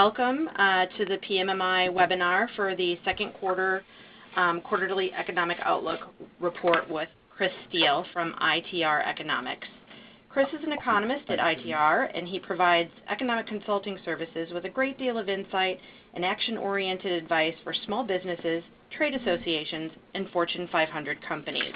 Welcome uh, to the PMMI webinar for the second quarter um, quarterly economic outlook report with Chris Steele from ITR Economics. Chris is an economist at ITR, and he provides economic consulting services with a great deal of insight and action-oriented advice for small businesses, trade associations, and Fortune 500 companies.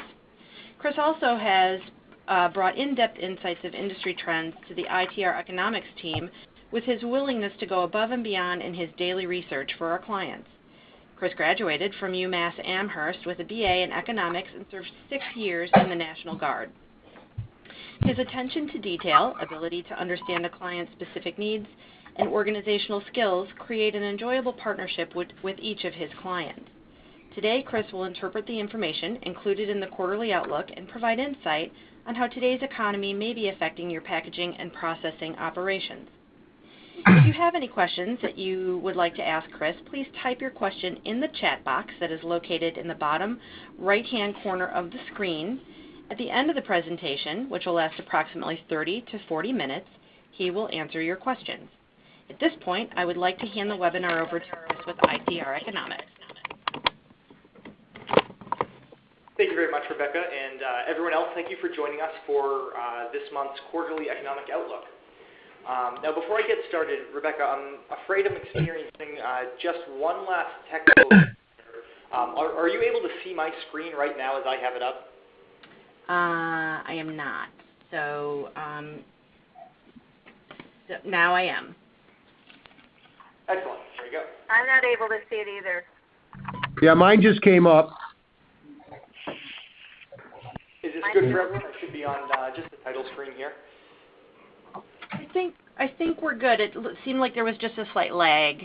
Chris also has uh, brought in-depth insights of industry trends to the ITR Economics team with his willingness to go above and beyond in his daily research for our clients. Chris graduated from UMass Amherst with a BA in economics and served six years in the National Guard. His attention to detail, ability to understand a client's specific needs, and organizational skills create an enjoyable partnership with each of his clients. Today, Chris will interpret the information included in the quarterly outlook and provide insight on how today's economy may be affecting your packaging and processing operations. If you have any questions that you would like to ask Chris, please type your question in the chat box that is located in the bottom right-hand corner of the screen. At the end of the presentation, which will last approximately 30 to 40 minutes, he will answer your questions. At this point, I would like to hand the webinar over to Chris with ITR Economics. Thank you very much, Rebecca, and uh, everyone else, thank you for joining us for uh, this month's quarterly economic outlook. Um, now before I get started, Rebecca, I'm afraid I'm experiencing uh, just one last technical issue. Um, are you able to see my screen right now as I have it up? Uh, I am not. Um, so now I am. Excellent. There you go. I'm not able to see it either. Yeah, mine just came up. Is this good for everyone? I should be on uh, just the title screen here. I think we're good. It seemed like there was just a slight lag.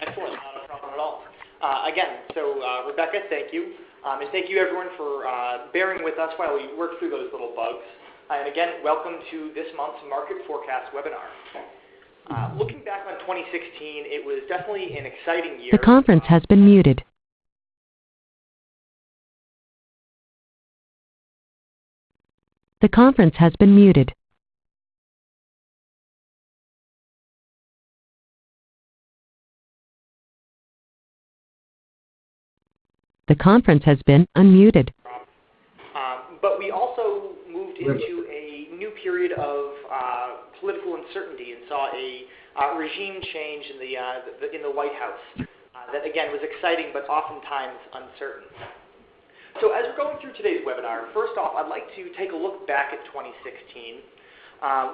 Excellent. Not a problem at all. Uh, again, so uh Rebecca, thank you. Um, and thank you everyone for uh, bearing with us while we work through those little bugs. Uh, and again, welcome to this month's market forecast webinar. Looking back on 2016, it was definitely an exciting year. The conference has been muted. The conference has been muted. The conference has been unmuted. Um but we also moved into a new period of political uncertainty and saw a regime change in the uh in the White House that again was exciting but oftentimes uncertain. So as we're going through today's webinar, first off, I'd like to take a look back at 2016.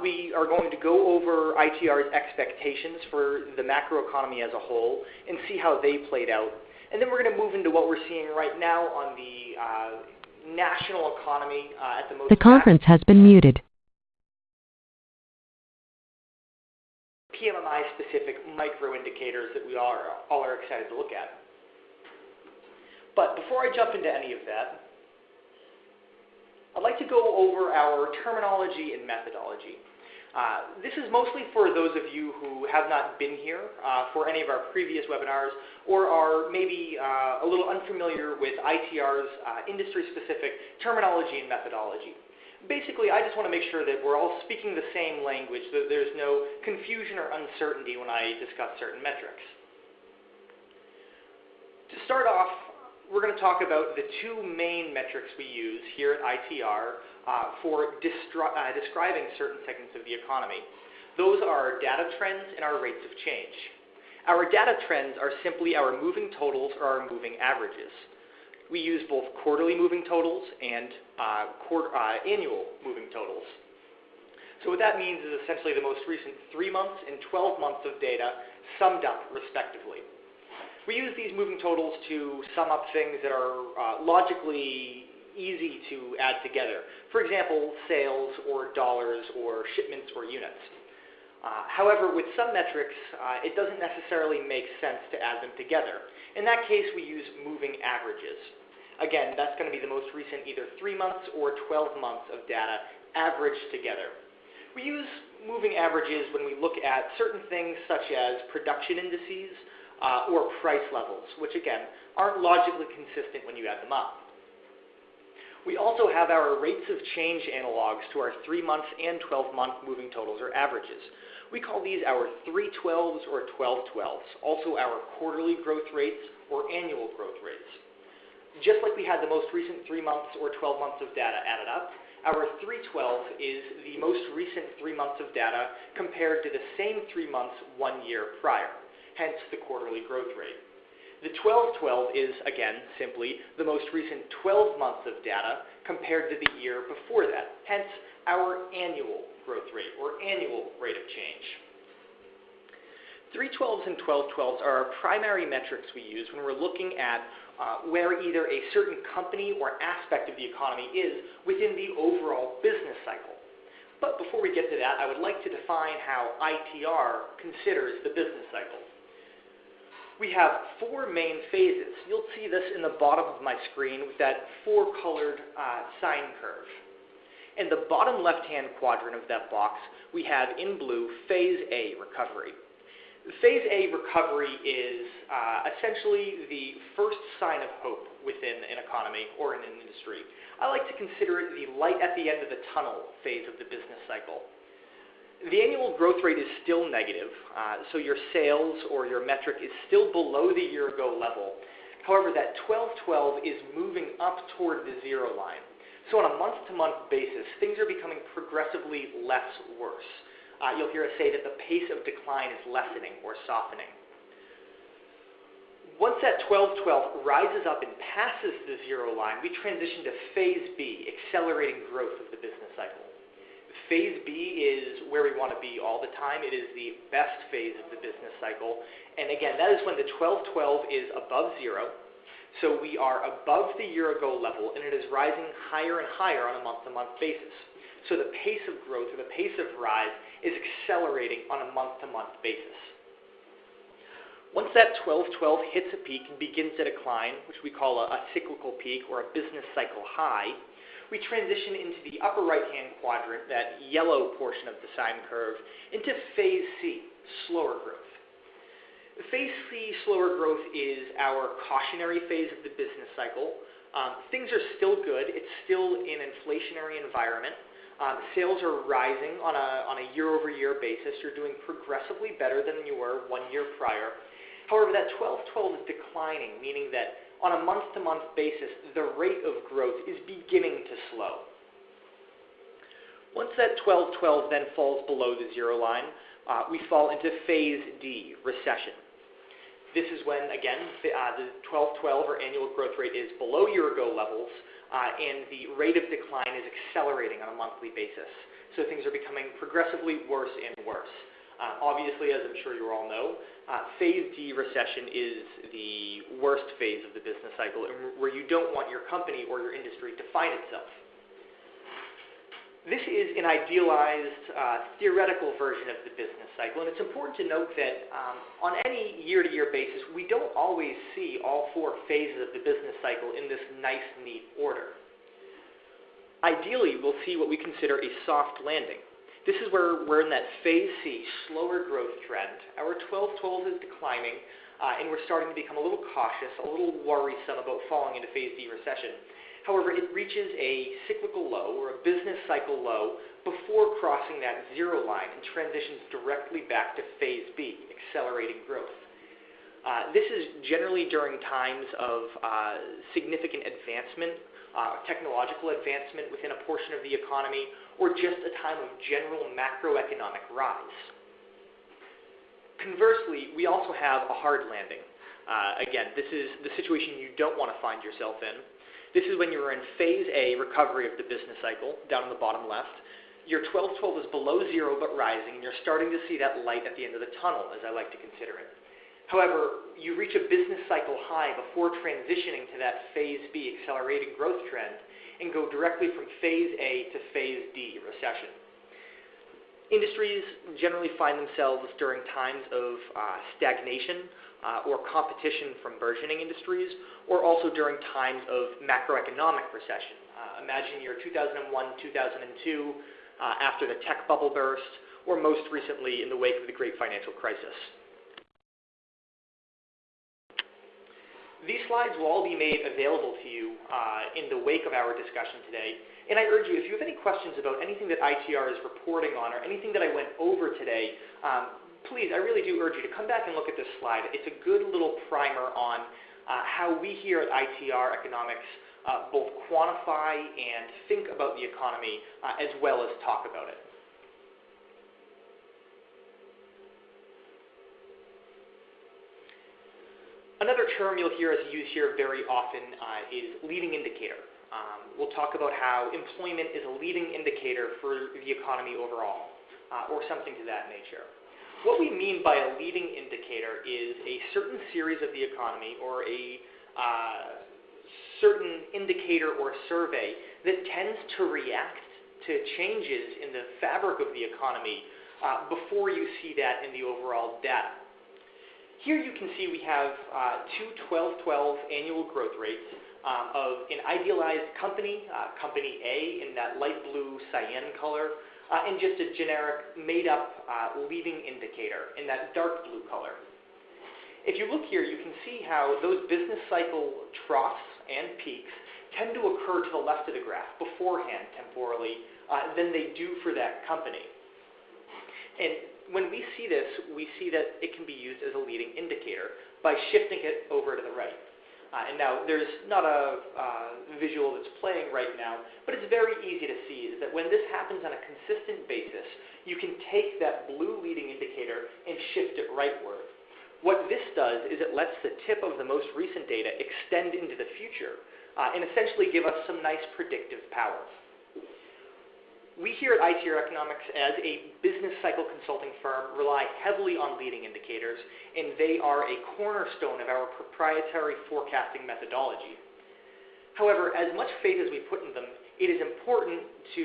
We are going to go over ITR's expectations for the macroeconomy as a whole and see how they played out. And then we're going to move into what we're seeing right now on the uh, national economy uh, at the most- The conference has been muted. PMI specific micro indicators that we are all are excited to look at. But before I jump into any of that, I'd like to go over our terminology and methodology. Uh, this is mostly for those of you who have not been here uh, for any of our previous webinars or are maybe uh, a little unfamiliar with ITR's industry-specific terminology and methodology. Basically, I just want to make sure that we're all speaking the same language, that there's no confusion or uncertainty when I discuss certain metrics. To start off, we're going to talk about the two main metrics we use here at ITR Uh, for uh, describing certain segments of the economy. Those are data trends and our rates of change. Our data trends are simply our moving totals or our moving averages. We use both quarterly moving totals and uh, annual moving totals. So what that means is essentially the most recent three months and 12 months of data summed up respectively. We use these moving totals to sum up things that are logically easy to add together. For example, sales or dollars or shipments or units. Uh, however, with some metrics, uh, it doesn't necessarily make sense to add them together. In that case, we use moving averages. Again, that's going to be the most recent either three months or 12 months of data averaged together. We use moving averages when we look at certain things such as production indices uh, or price levels, which again, aren't logically consistent when you add them up. We also have our rates of change analogs to our three-month and 12-month moving totals or averages. We call these our 312s or 1212s, also our quarterly growth rates or annual growth rates. Just like we had the most recent 3 months or 12 months of data added up, our 312 is the most recent 3 months of data compared to the same 3 months 1 year prior, hence the quarterly growth rate. The 1212 is, again, simply the most recent 12 months of data compared to the year before that, hence our annual growth rate or annual rate of change. 312s and 1212s are our primary metrics we use when we're looking at uh, where either a certain company or aspect of the economy is within the overall business cycle. But before we get to that, I would like to define how ITR considers the business cycle. We have four main phases. You'll see this in the bottom of my screen with that four-colored uh, sine curve. In the bottom left-hand quadrant of that box, we have in blue phase A recovery. Phase A recovery is uh, essentially the first sign of hope within an economy or in an industry. I like to consider it the light at the end of the tunnel phase of the business cycle. The annual growth rate is still negative, uh, so your sales or your metric is still below the year ago level. However, that 1212 is moving up toward the zero line. So on a month-to-month basis, things are becoming progressively less worse uh, you'll hear us say that the pace of decline is lessening or softening. Once that 1212 rises up and passes the zero line, we transition to phase B, accelerating growth of the business cycle. Phase B is where we want to be all the time. It is the best phase of the business cycle. And again, that is when the 1212 is above zero. So we are above the year ago level, and it is rising higher and higher on a month to month basis. So the pace of growth or the pace of rise is accelerating on a month-to-month basis. Once that 1212 hits a peak and begins to decline, which we call a, a cyclical peak or a business cycle high, we transition into the upper right-hand quadrant, that yellow portion of the sine curve, into phase C, slower growth. Phase C, slower growth, is our cautionary phase of the business cycle. Um, things are still good. It's still an inflationary environment. Um, sales are rising on a, on a year-over-year basis. You're doing progressively better than you were one year prior. However, that 12-12 is declining, meaning that on a month-to-month basis, the rate of growth is beginning to slow. Once that 12-12 then falls below the zero line, uh, we fall into phase D, recession. This is when, again, uh, the 12-12 or annual growth rate is below year-ago levels, uh, and the rate of decline is accelerating on a monthly basis. So things are becoming progressively worse and worse. Uh, obviously, as I'm sure you all know, uh, phase D recession is the worst phase of the business cycle, where you don't want your company or your industry to find itself. This is an idealized uh, theoretical version of the business cycle, and it's important to note that um, on any year-to-year basis, we don't always see all four phases of the business cycle in this nice, neat order. Ideally, we'll see what we consider a soft landing. This is where we're in that phase C, slower growth trend. Our 12-12 is declining, uh, and we're starting to become a little cautious, a little worrisome about falling into phase D recession. However, it reaches a cyclical low or a business cycle low before crossing that zero line and transitions directly back to phase B, accelerating growth. Uh, this is generally during times of uh, significant advancement, uh, technological advancement within a portion of the economy, or just a time of general macroeconomic rise. Conversely, we also have a hard landing. Uh, again, this is the situation you don't want to find yourself in. This is when you're in phase A, recovery of the business cycle, down in the bottom left. Your 12-12 is below zero but rising, and you're starting to see that light at the end of the tunnel, as I like to consider it. However, you reach a business cycle high before transitioning to that phase B, accelerating growth trend, and go directly from phase A to phase D, recession. Industries generally find themselves during times of uh, stagnation uh, or competition from burgeoning industries, or also during times of macroeconomic recession. Uh, imagine year 2001, 2002, uh, after the tech bubble burst, or most recently in the wake of the great financial crisis. These slides will all be made available to you uh, in the wake of our discussion today. And I urge you, if you have any questions about anything that ITR is reporting on or anything that I went over today, um, please, I really do urge you to come back and look at this slide. It's a good little primer on uh, how we here at ITR Economics uh, both quantify and think about the economy uh, as well as talk about it. Another term you'll hear us use here very often uh, is leading indicator. Um, we'll talk about how employment is a leading indicator for the economy overall, uh, or something to that nature. What we mean by a leading indicator is a certain series of the economy or a uh, certain indicator or survey that tends to react to changes in the fabric of the economy uh, before you see that in the overall data. Here you can see we have uh, two 12-12 annual growth rates um, of an idealized company, uh, company A in that light blue cyan color, uh, and just a generic made-up uh, leading indicator in that dark blue color. If you look here, you can see how those business cycle troughs and peaks tend to occur to the left of the graph beforehand temporally uh, than they do for that company. And when we see this, we see that it can be used as a leading indicator by shifting it over to the right. Uh, and now there's not a uh, visual that's playing right now, but it's very easy to see is that when this happens on a consistent basis, you can take that blue leading indicator and shift it rightward. What this does is it lets the tip of the most recent data extend into the future uh, and essentially give us some nice predictive power we here at ITR Economics, as a business cycle consulting firm, rely heavily on leading indicators, and they are a cornerstone of our proprietary forecasting methodology. However, as much faith as we put in them, it is important to,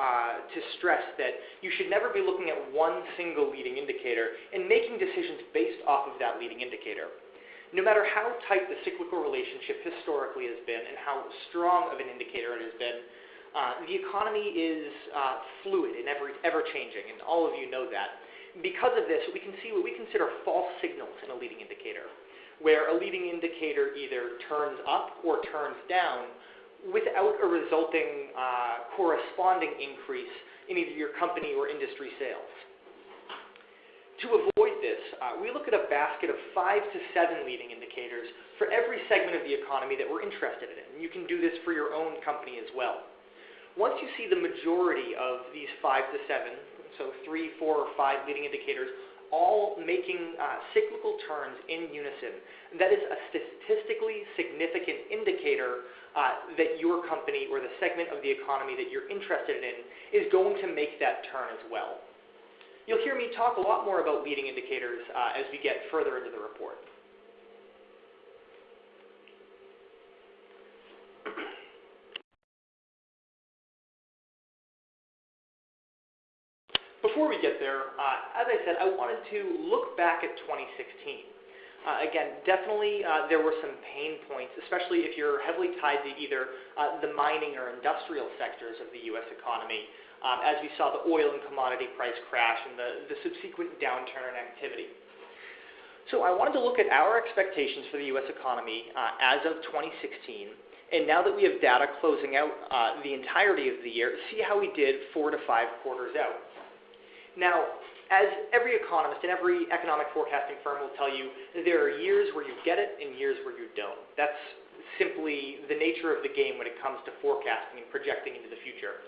uh, to stress that you should never be looking at one single leading indicator and making decisions based off of that leading indicator. No matter how tight the cyclical relationship historically has been and how strong of an indicator it has been, uh, the economy is uh, fluid and ever, ever changing, and all of you know that. Because of this, we can see what we consider false signals in a leading indicator, where a leading indicator either turns up or turns down without a resulting uh, corresponding increase in either your company or industry sales. To avoid this, uh, we look at a basket of five to seven leading indicators for every segment of the economy that we're interested in. And you can do this for your own company as well. Once you see the majority of these five to seven, so three, four, or five leading indicators, all making uh, cyclical turns in unison, that is a statistically significant indicator uh, that your company or the segment of the economy that you're interested in is going to make that turn as well. You'll hear me talk a lot more about leading indicators uh, as we get further into the report. Before we get there, uh, as I said, I wanted to look back at 2016. Uh, again, definitely uh, there were some pain points, especially if you're heavily tied to either uh, the mining or industrial sectors of the U.S. economy, um, as we saw the oil and commodity price crash and the, the subsequent downturn in activity. So I wanted to look at our expectations for the U.S. economy uh, as of 2016, and now that we have data closing out uh, the entirety of the year, see how we did four to five quarters out. Now, as every economist and every economic forecasting firm will tell you, there are years where you get it and years where you don't. That's simply the nature of the game when it comes to forecasting and projecting into the future.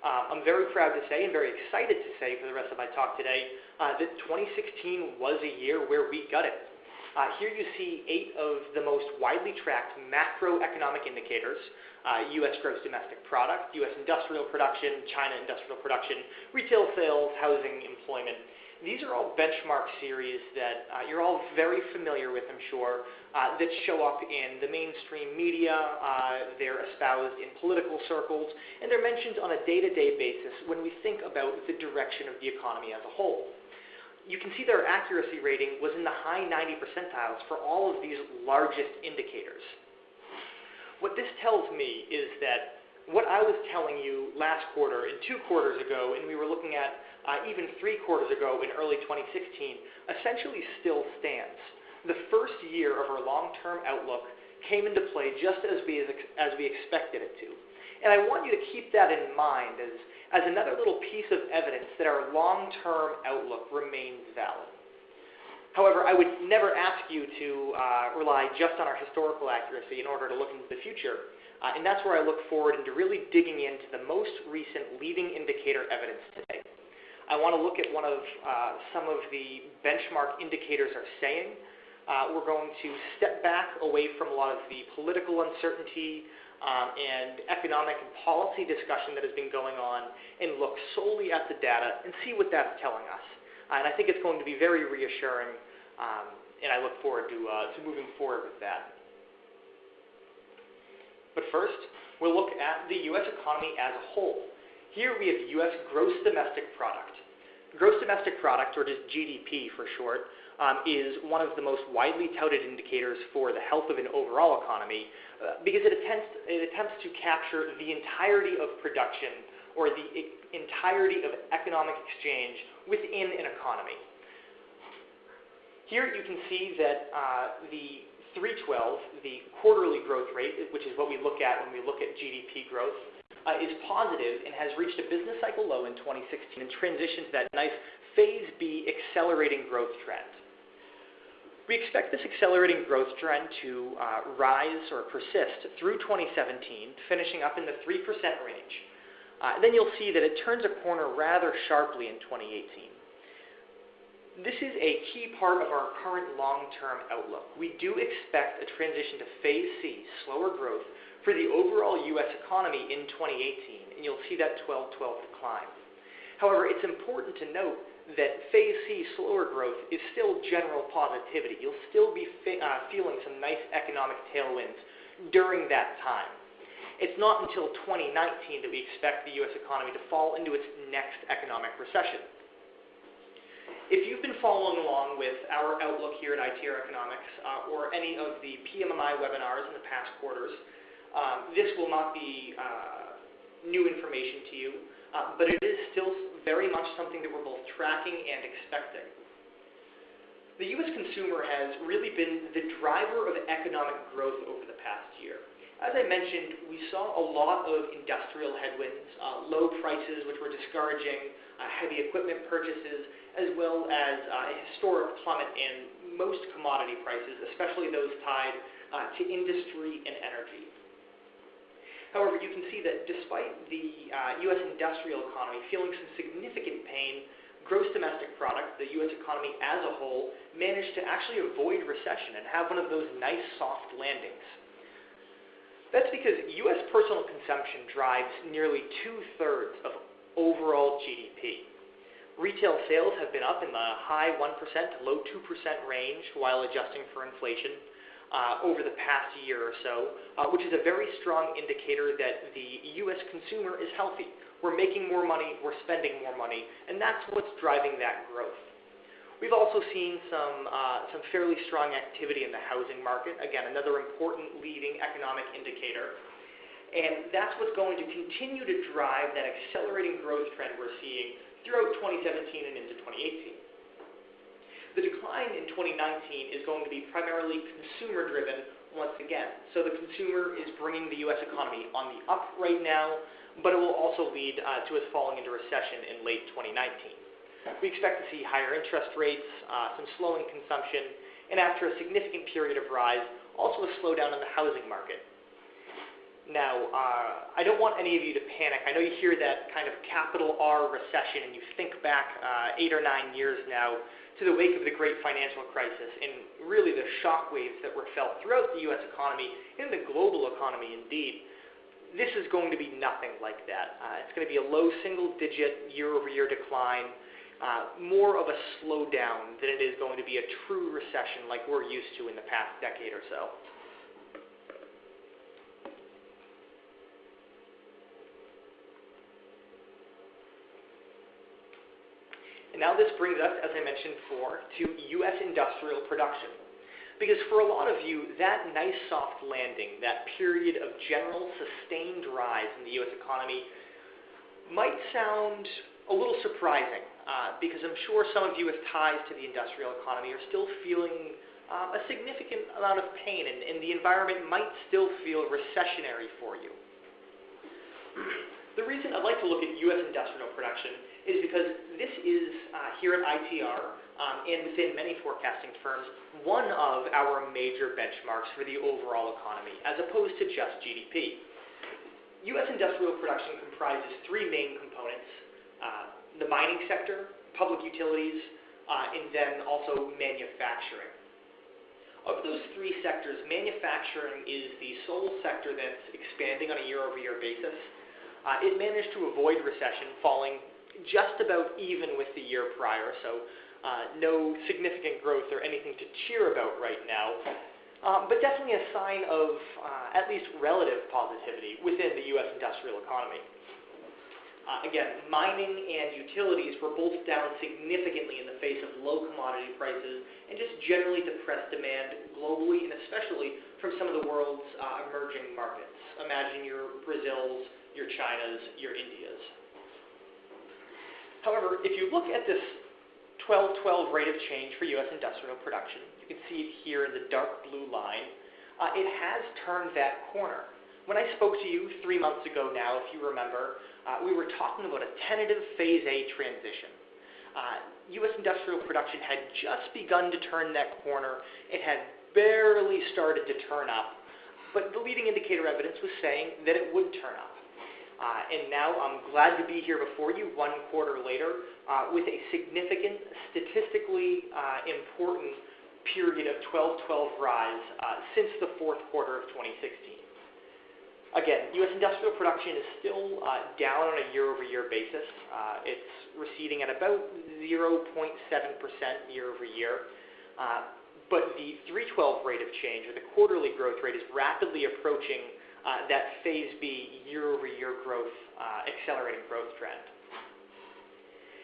Uh, I'm very proud to say and very excited to say for the rest of my talk today uh, that 2016 was a year where we got it. Uh, here you see eight of the most widely tracked macroeconomic indicators, uh, U.S. gross domestic product, U.S. industrial production, China industrial production, retail sales, housing, employment. These are all benchmark series that uh, you're all very familiar with, I'm sure, uh, that show up in the mainstream media, uh, they're espoused in political circles, and they're mentioned on a day-to-day basis when we think about the direction of the economy as a whole you can see their accuracy rating was in the high 90 percentiles for all of these largest indicators. What this tells me is that what I was telling you last quarter and two quarters ago, and we were looking at uh, even three quarters ago in early 2016, essentially still stands. The first year of our long-term outlook came into play just as we, as we expected it to. And I want you to keep that in mind as, as another little piece of evidence that our long-term outlook remains valid. However, I would never ask you to uh, rely just on our historical accuracy in order to look into the future. Uh, and that's where I look forward into really digging into the most recent leading indicator evidence today. I want to look at one of uh, some of the benchmark indicators are saying. Uh, we're going to step back away from a lot of the political uncertainty um, and economic and policy discussion that has been going on and look solely at the data and see what that's telling us. And I think it's going to be very reassuring, um, and I look forward to, uh, to moving forward with that. But first, we'll look at the U.S. economy as a whole. Here we have U.S. gross domestic product. Gross domestic product, or just GDP for short, um, is one of the most widely touted indicators for the health of an overall economy uh, because it attempts, it attempts to capture the entirety of production or the entirety of economic exchange within an economy. Here you can see that uh, the 312, the quarterly growth rate, which is what we look at when we look at GDP growth, uh, is positive and has reached a business cycle low in 2016 and transitioned to that nice phase B accelerating growth trend. We expect this accelerating growth trend to uh, rise or persist through 2017, finishing up in the 3% range. Uh, then you'll see that it turns a corner rather sharply in 2018. This is a key part of our current long-term outlook. We do expect a transition to phase C, slower growth, for the overall U.S. economy in 2018, and you'll see that 12-12 decline. However, it's important to note that phase C slower growth is still general positivity. You'll still be uh, feeling some nice economic tailwinds during that time. It's not until 2019 that we expect the U.S. economy to fall into its next economic recession. If you've been following along with our outlook here at ITR Economics uh, or any of the PMMI webinars in the past quarters, um, this will not be uh, new information to you, uh, but it is still very much something that we're both tracking and expecting. The U.S. consumer has really been the driver of economic growth over the past year. As I mentioned, we saw a lot of industrial headwinds, uh, low prices, which were discouraging uh, heavy equipment purchases, as well as uh, a historic plummet in most commodity prices, especially those tied uh, to industry and energy. However, you can see that despite the uh, U.S. industrial economy feeling some significant pain, gross domestic product, the U.S. economy as a whole, managed to actually avoid recession and have one of those nice soft landings. That's because U.S. personal consumption drives nearly two-thirds of overall GDP. Retail sales have been up in the high 1% to low 2% range while adjusting for inflation uh, over the past year or so, uh, which is a very strong indicator that the U.S. consumer is healthy. We're making more money, we're spending more money, and that's what's driving that growth. We've also seen some, uh, some fairly strong activity in the housing market. Again, another important leading economic indicator. And that's what's going to continue to drive that accelerating growth trend we're seeing throughout 2017 and into 2018. The decline in 2019 is going to be primarily consumer driven once again. So the consumer is bringing the U.S. economy on the up right now, but it will also lead uh, to us falling into recession in late 2019. We expect to see higher interest rates, uh, some slowing consumption, and after a significant period of rise, also a slowdown in the housing market. Now, uh, I don't want any of you to panic. I know you hear that kind of capital R recession, and you think back uh, eight or nine years now to the wake of the great financial crisis and really the shock waves that were felt throughout the U.S. economy and the global economy indeed. This is going to be nothing like that. Uh, it's going to be a low single digit year over year decline, uh, more of a slowdown than it is going to be a true recession like we're used to in the past decade or so. And now this brings us, as I mentioned before, to U.S. industrial production. Because for a lot of you, that nice soft landing, that period of general sustained rise in the U.S. economy, might sound a little surprising, uh, because I'm sure some of you with ties to the industrial economy are still feeling um, a significant amount of pain, and, and the environment might still feel recessionary for you. the reason I'd like to look at U.S. industrial production is because this is, uh, here at ITR, um, and within many forecasting firms, one of our major benchmarks for the overall economy, as opposed to just GDP. U.S. industrial production comprises three main components, uh, the mining sector, public utilities, uh, and then also manufacturing. Of those three sectors, manufacturing is the sole sector that's expanding on a year-over-year basis. Uh, it managed to avoid recession, falling just about even with the year prior, so uh, no significant growth or anything to cheer about right now, um, but definitely a sign of uh, at least relative positivity within the U.S. industrial economy. Uh, again, mining and utilities were both down significantly in the face of low commodity prices and just generally depressed demand globally and especially from some of the world's uh, emerging markets. Imagine your Brazils, your Chinas, your Indias. However, if you look at this 12-12 rate of change for U.S. industrial production, you can see it here in the dark blue line. Uh, it has turned that corner. When I spoke to you three months ago now, if you remember, uh, we were talking about a tentative Phase A transition. Uh, U.S. industrial production had just begun to turn that corner. It had barely started to turn up, but the leading indicator evidence was saying that it would turn up. Uh, and now I'm glad to be here before you one quarter later uh, with a significant, statistically uh, important period of 12-12 rise uh, since the fourth quarter of 2016. Again, U.S. industrial production is still uh, down on a year-over-year basis. Uh, it's receding at about 0.7% year-over-year. but the 312 rate of change, or the quarterly growth rate, is rapidly approaching uh, that Phase B year-over-year growth, uh, accelerating growth trend.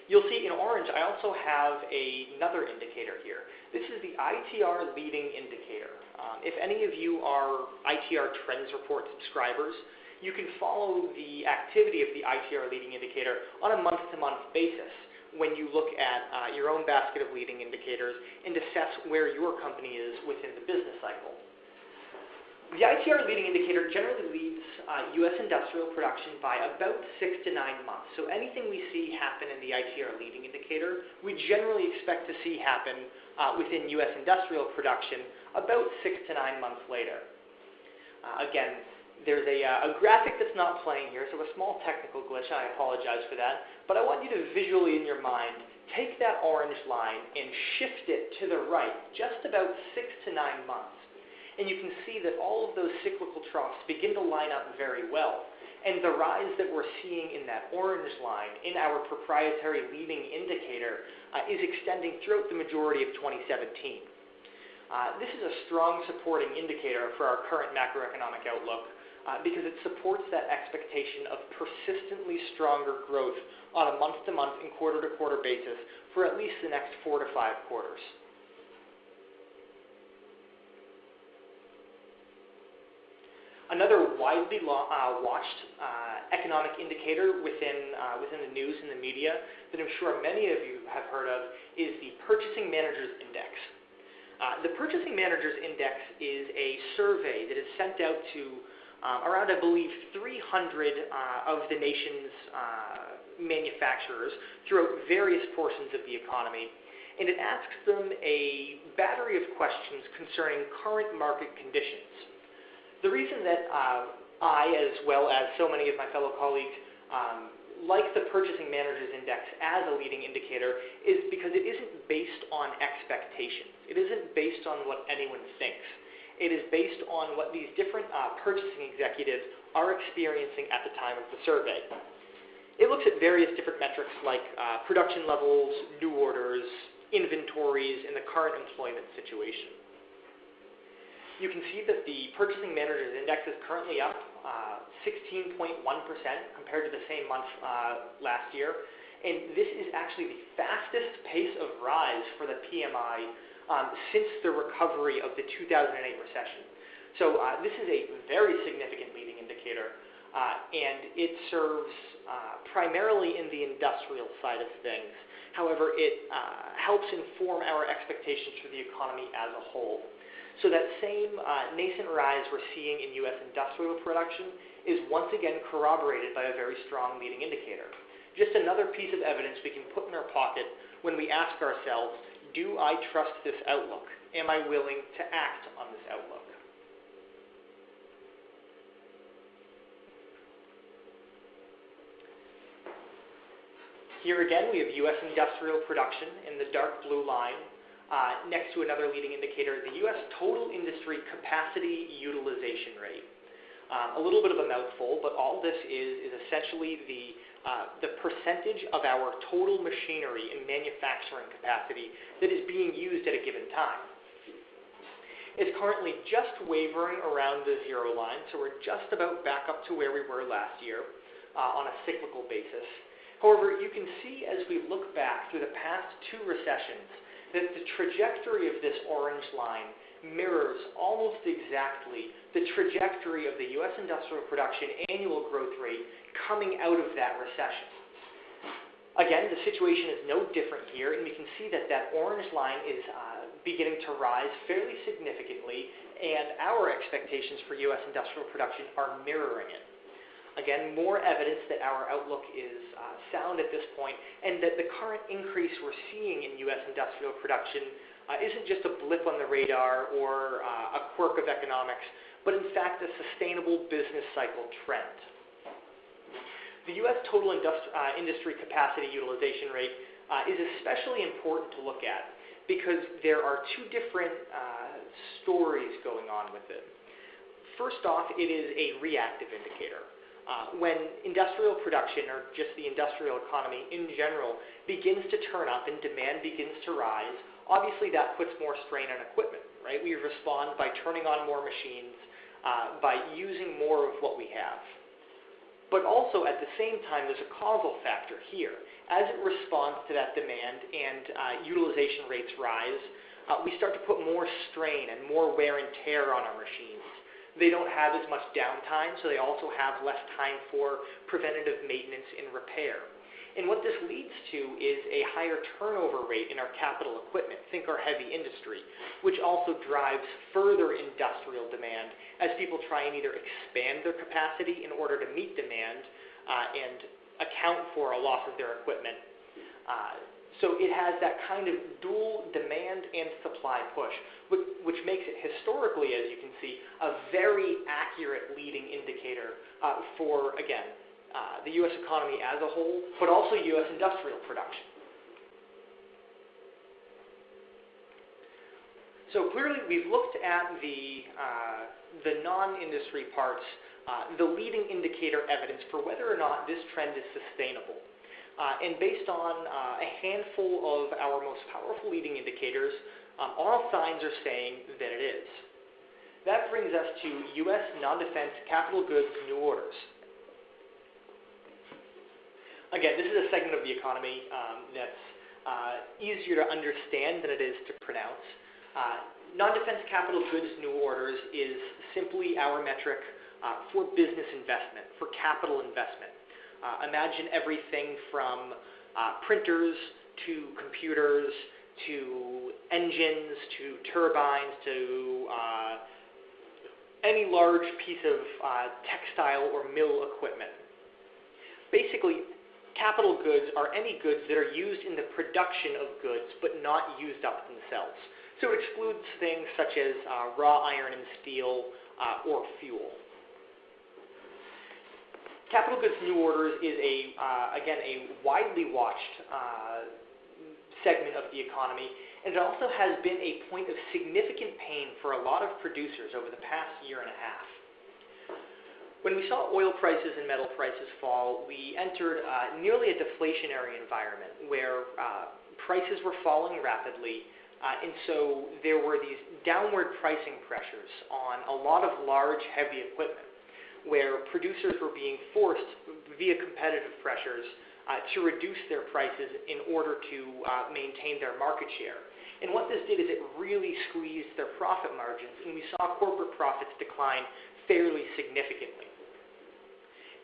You'll see in orange, I also have another indicator here. This is the ITR leading indicator. Um, if any of you are ITR Trends Report subscribers, you can follow the activity of the ITR leading indicator on a month-to-month basis when you look at uh, your own basket of leading indicators and assess where your company is within the business cycle. The ITR leading indicator generally leads uh, U.S. industrial production by about six to nine months. So anything we see happen in the ITR leading indicator, we generally expect to see happen uh, within U.S. industrial production about six to nine months later. Uh, again, there's a, uh, a, graphic that's not playing here, so a small technical glitch, and I apologize for that. But I want you to visually in your mind take that orange line and shift it to the right, just about six to nine months and you can see that all of those cyclical troughs begin to line up very well. And the rise that we're seeing in that orange line in our proprietary leading indicator uh, is extending throughout the majority of 2017. Uh, this is a strong supporting indicator for our current macroeconomic outlook uh, because it supports that expectation of persistently stronger growth on a month-to-month and quarter-to-quarter basis for at least the next four to five quarters. Another widely uh, watched economic indicator within, within the news and the media that I'm sure many of you have heard of is the Purchasing Managers Index. Uh, the Purchasing Managers Index is a survey that is sent out to um, around, I believe, 300 uh, of the nation's uh, manufacturers throughout various portions of the economy. And it asks them a battery of questions concerning current market conditions. The reason that uh, I, as well as so many of my fellow colleagues, um, like the Purchasing Managers Index as a leading indicator is because it isn't based on expectations. It isn't based on what anyone thinks. It is based on what these different uh, purchasing executives are experiencing at the time of the survey. It looks at various different metrics like uh, production levels, new orders, inventories, and the current employment situation you can see that the Purchasing Managers Index is currently up 16.1% uh, compared to the same month uh, last year. And this is actually the fastest pace of rise for the PMI um, since the recovery of the 2008 recession. So uh, this is a very significant leading indicator, uh, and it serves uh, primarily in the industrial side of things. However, it uh, helps inform our expectations for the economy as a whole. So that same uh, nascent rise we're seeing in U.S. industrial production is once again corroborated by a very strong leading indicator. Just another piece of evidence we can put in our pocket when we ask ourselves, do I trust this outlook? Am I willing to act on this outlook? Here again, we have U.S. industrial production in the dark blue line, next to another leading indicator, the U.S. total industry capacity utilization rate. Um, a little bit of a mouthful, but all this is is essentially the uh, the percentage of our total machinery and manufacturing capacity that is being used at a given time. It's currently just wavering around the zero line, so we're just about back up to where we were last year uh, on a cyclical basis. However, you can see as we look back through the past two recessions that the trajectory of this orange line mirrors almost exactly the trajectory of the U.S. industrial production annual growth rate coming out of that recession. Again, the situation is no different here, and we can see that that orange line is uh, beginning to rise fairly significantly, and our expectations for U.S. industrial production are mirroring it. Again, more evidence that our outlook is uh, sound at this point, and that the current increase we're seeing in U.S. industrial production uh, isn't just a blip on the radar or uh, a quirk of economics, but in fact a sustainable business cycle trend. The U.S. total industri uh, industry capacity utilization rate uh, is especially important to look at because there are two different uh, stories going on with it. First off, it is a reactive indicator. Uh, when industrial production, or just the industrial economy in general, begins to turn up and demand begins to rise, obviously that puts more strain on equipment, right? We respond by turning on more machines, uh, by using more of what we have. But also at the same time, there's a causal factor here. As it responds to that demand and uh, utilization rates rise, uh, we start to put more strain and more wear and tear on our machines. They don't have as much downtime, so they also have less time for preventative maintenance and repair. And what this leads to is a higher turnover rate in our capital equipment, think our heavy industry, which also drives further industrial demand as people try and either expand their capacity in order to meet demand uh, and account for a loss of their equipment. Uh, so it has that kind of dual demand and supply push, which, makes it historically, as you can see, a very accurate leading indicator uh, for, again, uh, the U.S. economy as a whole, but also U.S. industrial production. So clearly, we've looked at the, uh, the non-industry parts, uh, the leading indicator evidence for whether or not this trend is sustainable. Uh, and based on uh, a handful of our most powerful leading indicators, um, all signs are saying that it is. That brings us to U.S. non-defense capital goods new orders. Again, this is a segment of the economy um, that's uh, easier to understand than it is to pronounce. Non-defense capital goods new orders is simply our metric for business investment, for capital investment. Uh, imagine everything from uh, printers to computers to engines to turbines to uh, any large piece of uh, textile or mill equipment. Basically, capital goods are any goods that are used in the production of goods but not used up themselves. So it excludes things such as uh, raw iron and steel uh, or fuel. Capital goods new orders is a, uh, again, a widely watched uh, segment of the economy, and it also has been a point of significant pain for a lot of producers over the past year and a half. When we saw oil prices and metal prices fall, we entered uh, nearly a deflationary environment where uh, prices were falling rapidly, uh, and so there were these downward pricing pressures on a lot of large, heavy equipment where producers were being forced via competitive pressures uh, to reduce their prices in order to uh, maintain their market share. And what this did is it really squeezed their profit margins, and we saw corporate profits decline fairly significantly.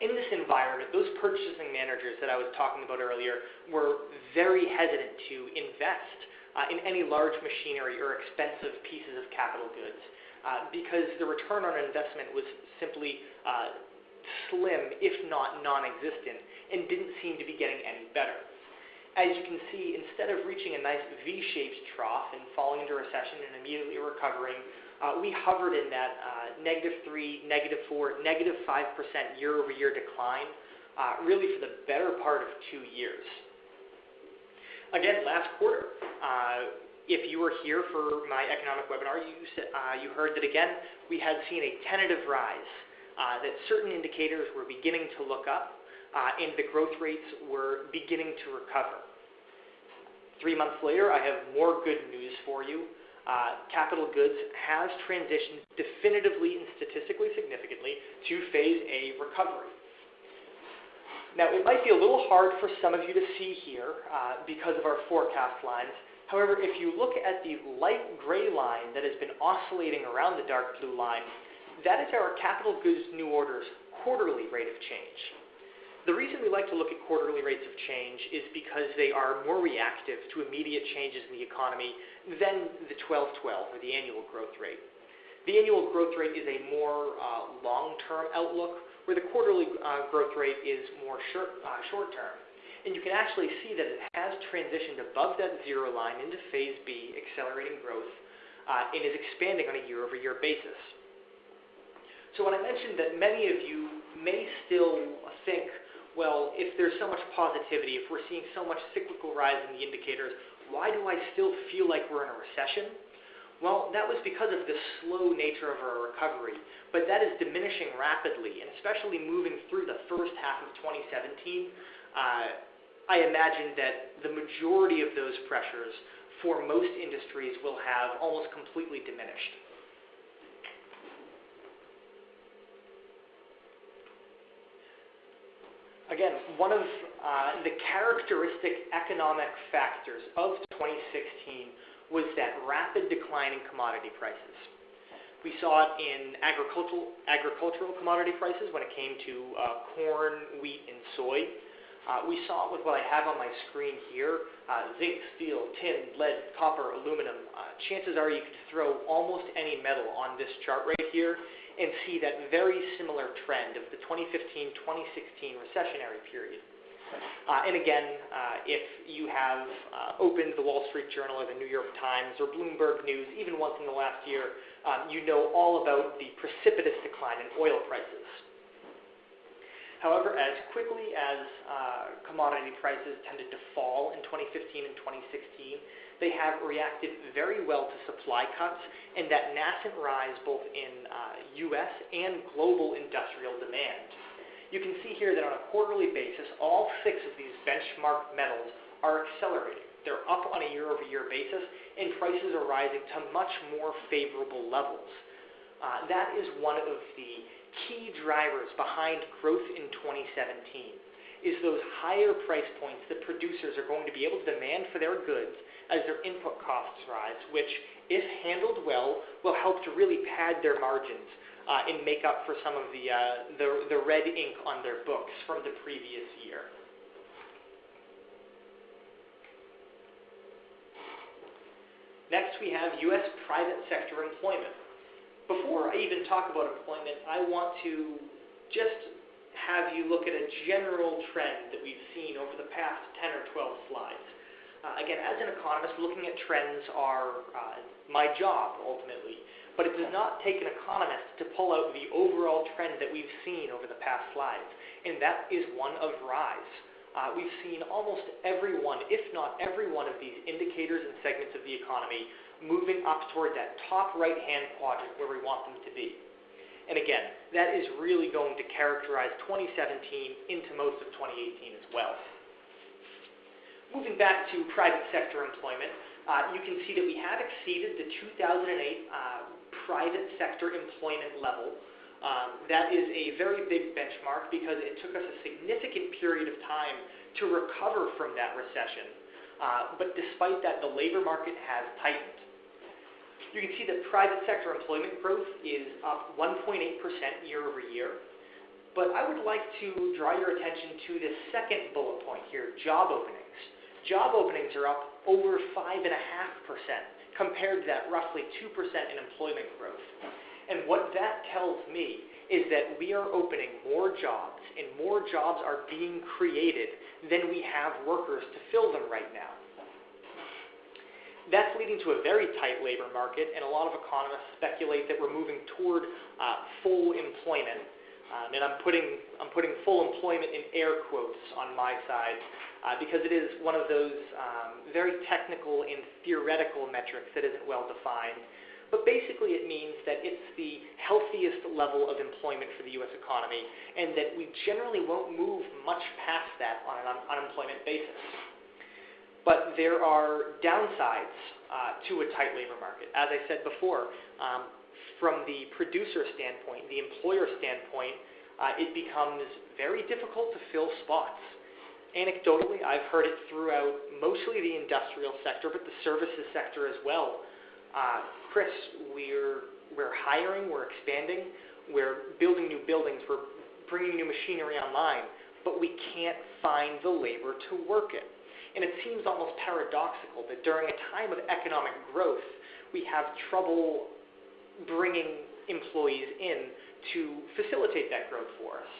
in this environment, those purchasing managers that I was talking about earlier were very hesitant to invest uh, in any large machinery or expensive pieces of capital goods uh, because the return on investment was simply uh, slim, if not non-existent, and didn't seem to be getting any better. As you can see, instead of reaching a nice V-shaped trough and falling into recession and immediately recovering, uh, we hovered in that uh, negative 3, negative 4, negative 5% year-over-year decline, uh, really for the better part of two years. Again, last quarter, uh, if you were here for my economic webinar, you, uh, you heard that again, we had seen a tentative rise, uh, that certain indicators were beginning to look up, uh, and the growth rates were beginning to recover. Three months later, I have more good news for you. Uh, capital goods has transitioned definitively and statistically significantly to phase A recovery. Now, it might be a little hard for some of you to see here uh, because of our forecast lines. However, if you look at the light gray line that has been oscillating around the dark blue line, that is our capital goods new orders quarterly rate of change. The reason we like to look at quarterly rates of change is because they are more reactive to immediate changes in the economy than the 12-12 or the annual growth rate. The annual growth rate is a more uh, long-term outlook, where the quarterly uh, growth rate is more short, uh, short-term. And you can actually see that it has transitioned above that zero line into phase B, accelerating growth, uh, and is expanding on a year-over-year basis. So when I mentioned that many of you may still think well, if there's so much positivity, if we're seeing so much cyclical rise in the indicators, why do I still feel like we're in a recession? Well, that was because of the slow nature of our recovery, but that is diminishing rapidly, and especially moving through the first half of 2017, uh, I imagine that the majority of those pressures for most industries will have almost completely diminished. Again, one of uh, the characteristic economic factors of 2016 was that rapid decline in commodity prices. We saw it in agricultural, agricultural commodity prices when it came to uh, corn, wheat, and soy. Uh, we saw it with what I have on my screen here, uh, zinc, steel, tin, lead, copper, aluminum. Uh, chances are you could throw almost any metal on this chart right here, and see that very similar trend of the 2015-2016 recessionary period. Uh, and again, uh, if you have uh, opened the Wall Street Journal or the New York Times or Bloomberg News even once in the last year, um, you know all about the precipitous decline in oil prices. However, as quickly as uh, commodity prices tended to fall in 2015 and 2016, they have reacted very well to supply cuts and that nascent rise both in uh, U.S. and global industrial demand. You can see here that on a quarterly basis, all six of these benchmark metals are accelerating. They're up on a year-over-year basis, and prices are rising to much more favorable levels. Uh, that is one of the key drivers behind growth in 2017 is those higher price points that producers are going to be able to demand for their goods as their input costs rise, which, if handled well, will help to really pad their margins uh, and make up for some of the, uh, the, the red ink on their books from the previous year. Next, we have U.S. private sector employment. Before I even talk about employment, I want to just have you look at a general trend that we've seen over the past 10 or 12 slides. Uh, again, as an economist, looking at trends are uh, my job, ultimately. But it does not take an economist to pull out the overall trend that we've seen over the past slides, and that is one of rise. Uh, we've seen almost every one, if not every one of these indicators and segments of the economy moving up toward that top right-hand quadrant where we want them to be. And again, that is really going to characterize 2017 into most of 2018 as well. Moving back to private sector employment, uh, you can see that we have exceeded the 2008 uh, private sector employment level. Um, that is a very big benchmark because it took us a significant period of time to recover from that recession. Uh, but despite that, the labor market has tightened. You can see that private sector employment growth is up 1.8% year over year. But I would like to draw your attention to the second bullet point here, job openings. Job openings are up over 5.5% compared to that roughly 2% in employment growth. And what that tells me is that we are opening more jobs and more jobs are being created than we have workers to fill them right now. That's leading to a very tight labor market, and a lot of economists speculate that we're moving toward uh, full employment. Um, and I'm putting, I'm putting full employment in air quotes on my side uh, because it is one of those um, very technical and theoretical metrics that isn't well defined. But basically, it means that it's the healthiest level of employment for the U.S. economy, and that we generally won't move much past that on an un- unemployment basis. But there are downsides uh, to a tight labor market. As I said before, um, from the producer standpoint, the employer standpoint, uh, it becomes very difficult to fill spots. Anecdotally, I've heard it throughout mostly the industrial sector, but the services sector as well. Uh, Chris, we're, we're hiring, we're expanding, we're building new buildings, we're bringing new machinery online, but we can't find the labor to work it. And it seems almost paradoxical that during a time of economic growth, we have trouble bringing employees in to facilitate that growth for us.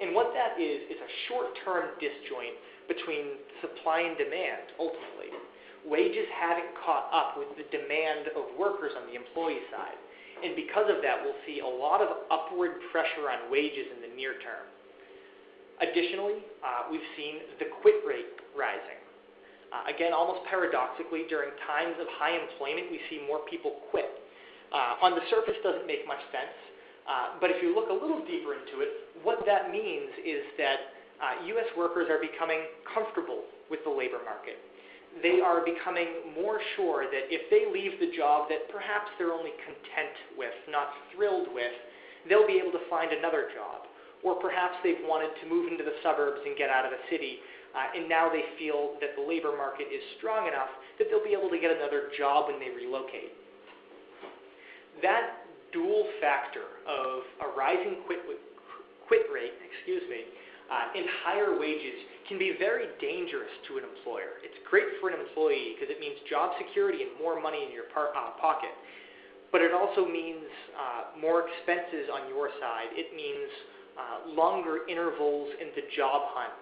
And what that is, is a short-term disjoint between supply and demand, ultimately. Wages haven't caught up with the demand of workers on the employee side. And because of that, we'll see a lot of upward pressure on wages in the near term. Additionally, uh, we've seen the quit rate rising. Uh, again, almost paradoxically, during times of high employment, we see more people quit. Uh, on the surface, doesn't make much sense, uh, but if you look a little deeper into it, what that means is that U.S. Uh, workers are becoming comfortable with the labor market. They are becoming more sure that if they leave the job that perhaps they're only content with, not thrilled with, they'll be able to find another job or perhaps they've wanted to move into the suburbs and get out of the city, uh, and now they feel that the labor market is strong enough that they'll be able to get another job when they relocate. That dual factor of a rising quit, quit rate, excuse me, uh, and higher wages can be very dangerous to an employer. It's great for an employee because it means job security and more money in your par- uh, pocket. But it also means uh, more expenses on your side. It means longer intervals in the job hunt,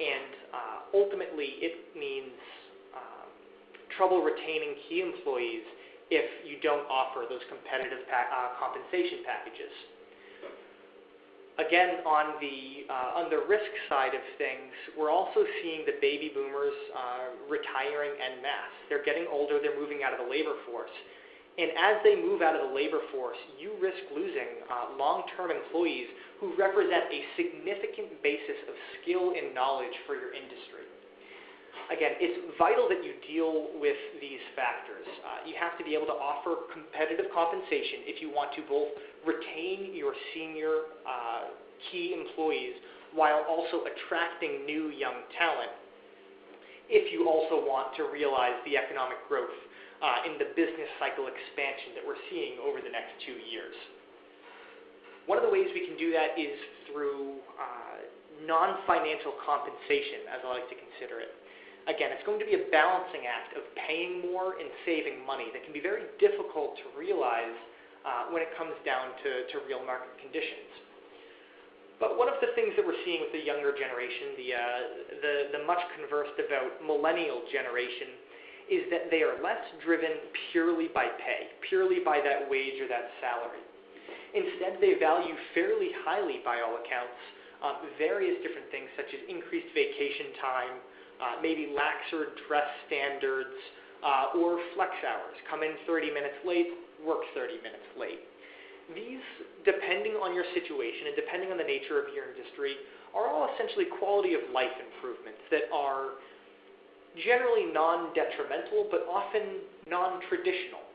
and uh, ultimately it means um, trouble retaining key employees if you don't offer those competitive pa- uh, compensation packages. Again, on the uh, on the risk side of things, we're also seeing the baby boomers uh, retiring en masse. They're getting older. They're moving out of the labor force. And as they move out of the labor force, you risk losing uh, long-term employees who represent a significant basis of skill and knowledge for your industry. Again, it's vital that you deal with these factors. Uh, you have to be able to offer competitive compensation if you want to both retain your senior uh, key employees while also attracting new young talent if you also want to realize the economic growth uh, in the business cycle expansion that we're seeing over the next two years. One of the ways we can do that is through uh, non-financial compensation, as I like to consider it. Again, it's going to be a balancing act of paying more and saving money that can be very difficult to realize uh, when it comes down to, to real market conditions. But one of the things that we're seeing with the younger generation, the, uh, the, the much conversed about millennial generation, is that they are less driven purely by pay, purely by that wage or that salary. Instead, they value fairly highly, by all accounts, uh, various different things such as increased vacation time, uh, maybe laxer dress standards, uh, or flex hours. Come in 30 minutes late, work 30 minutes late. These, depending on your situation and depending on the nature of your industry, are all essentially quality of life improvements that are generally non-detrimental, but often non-traditional.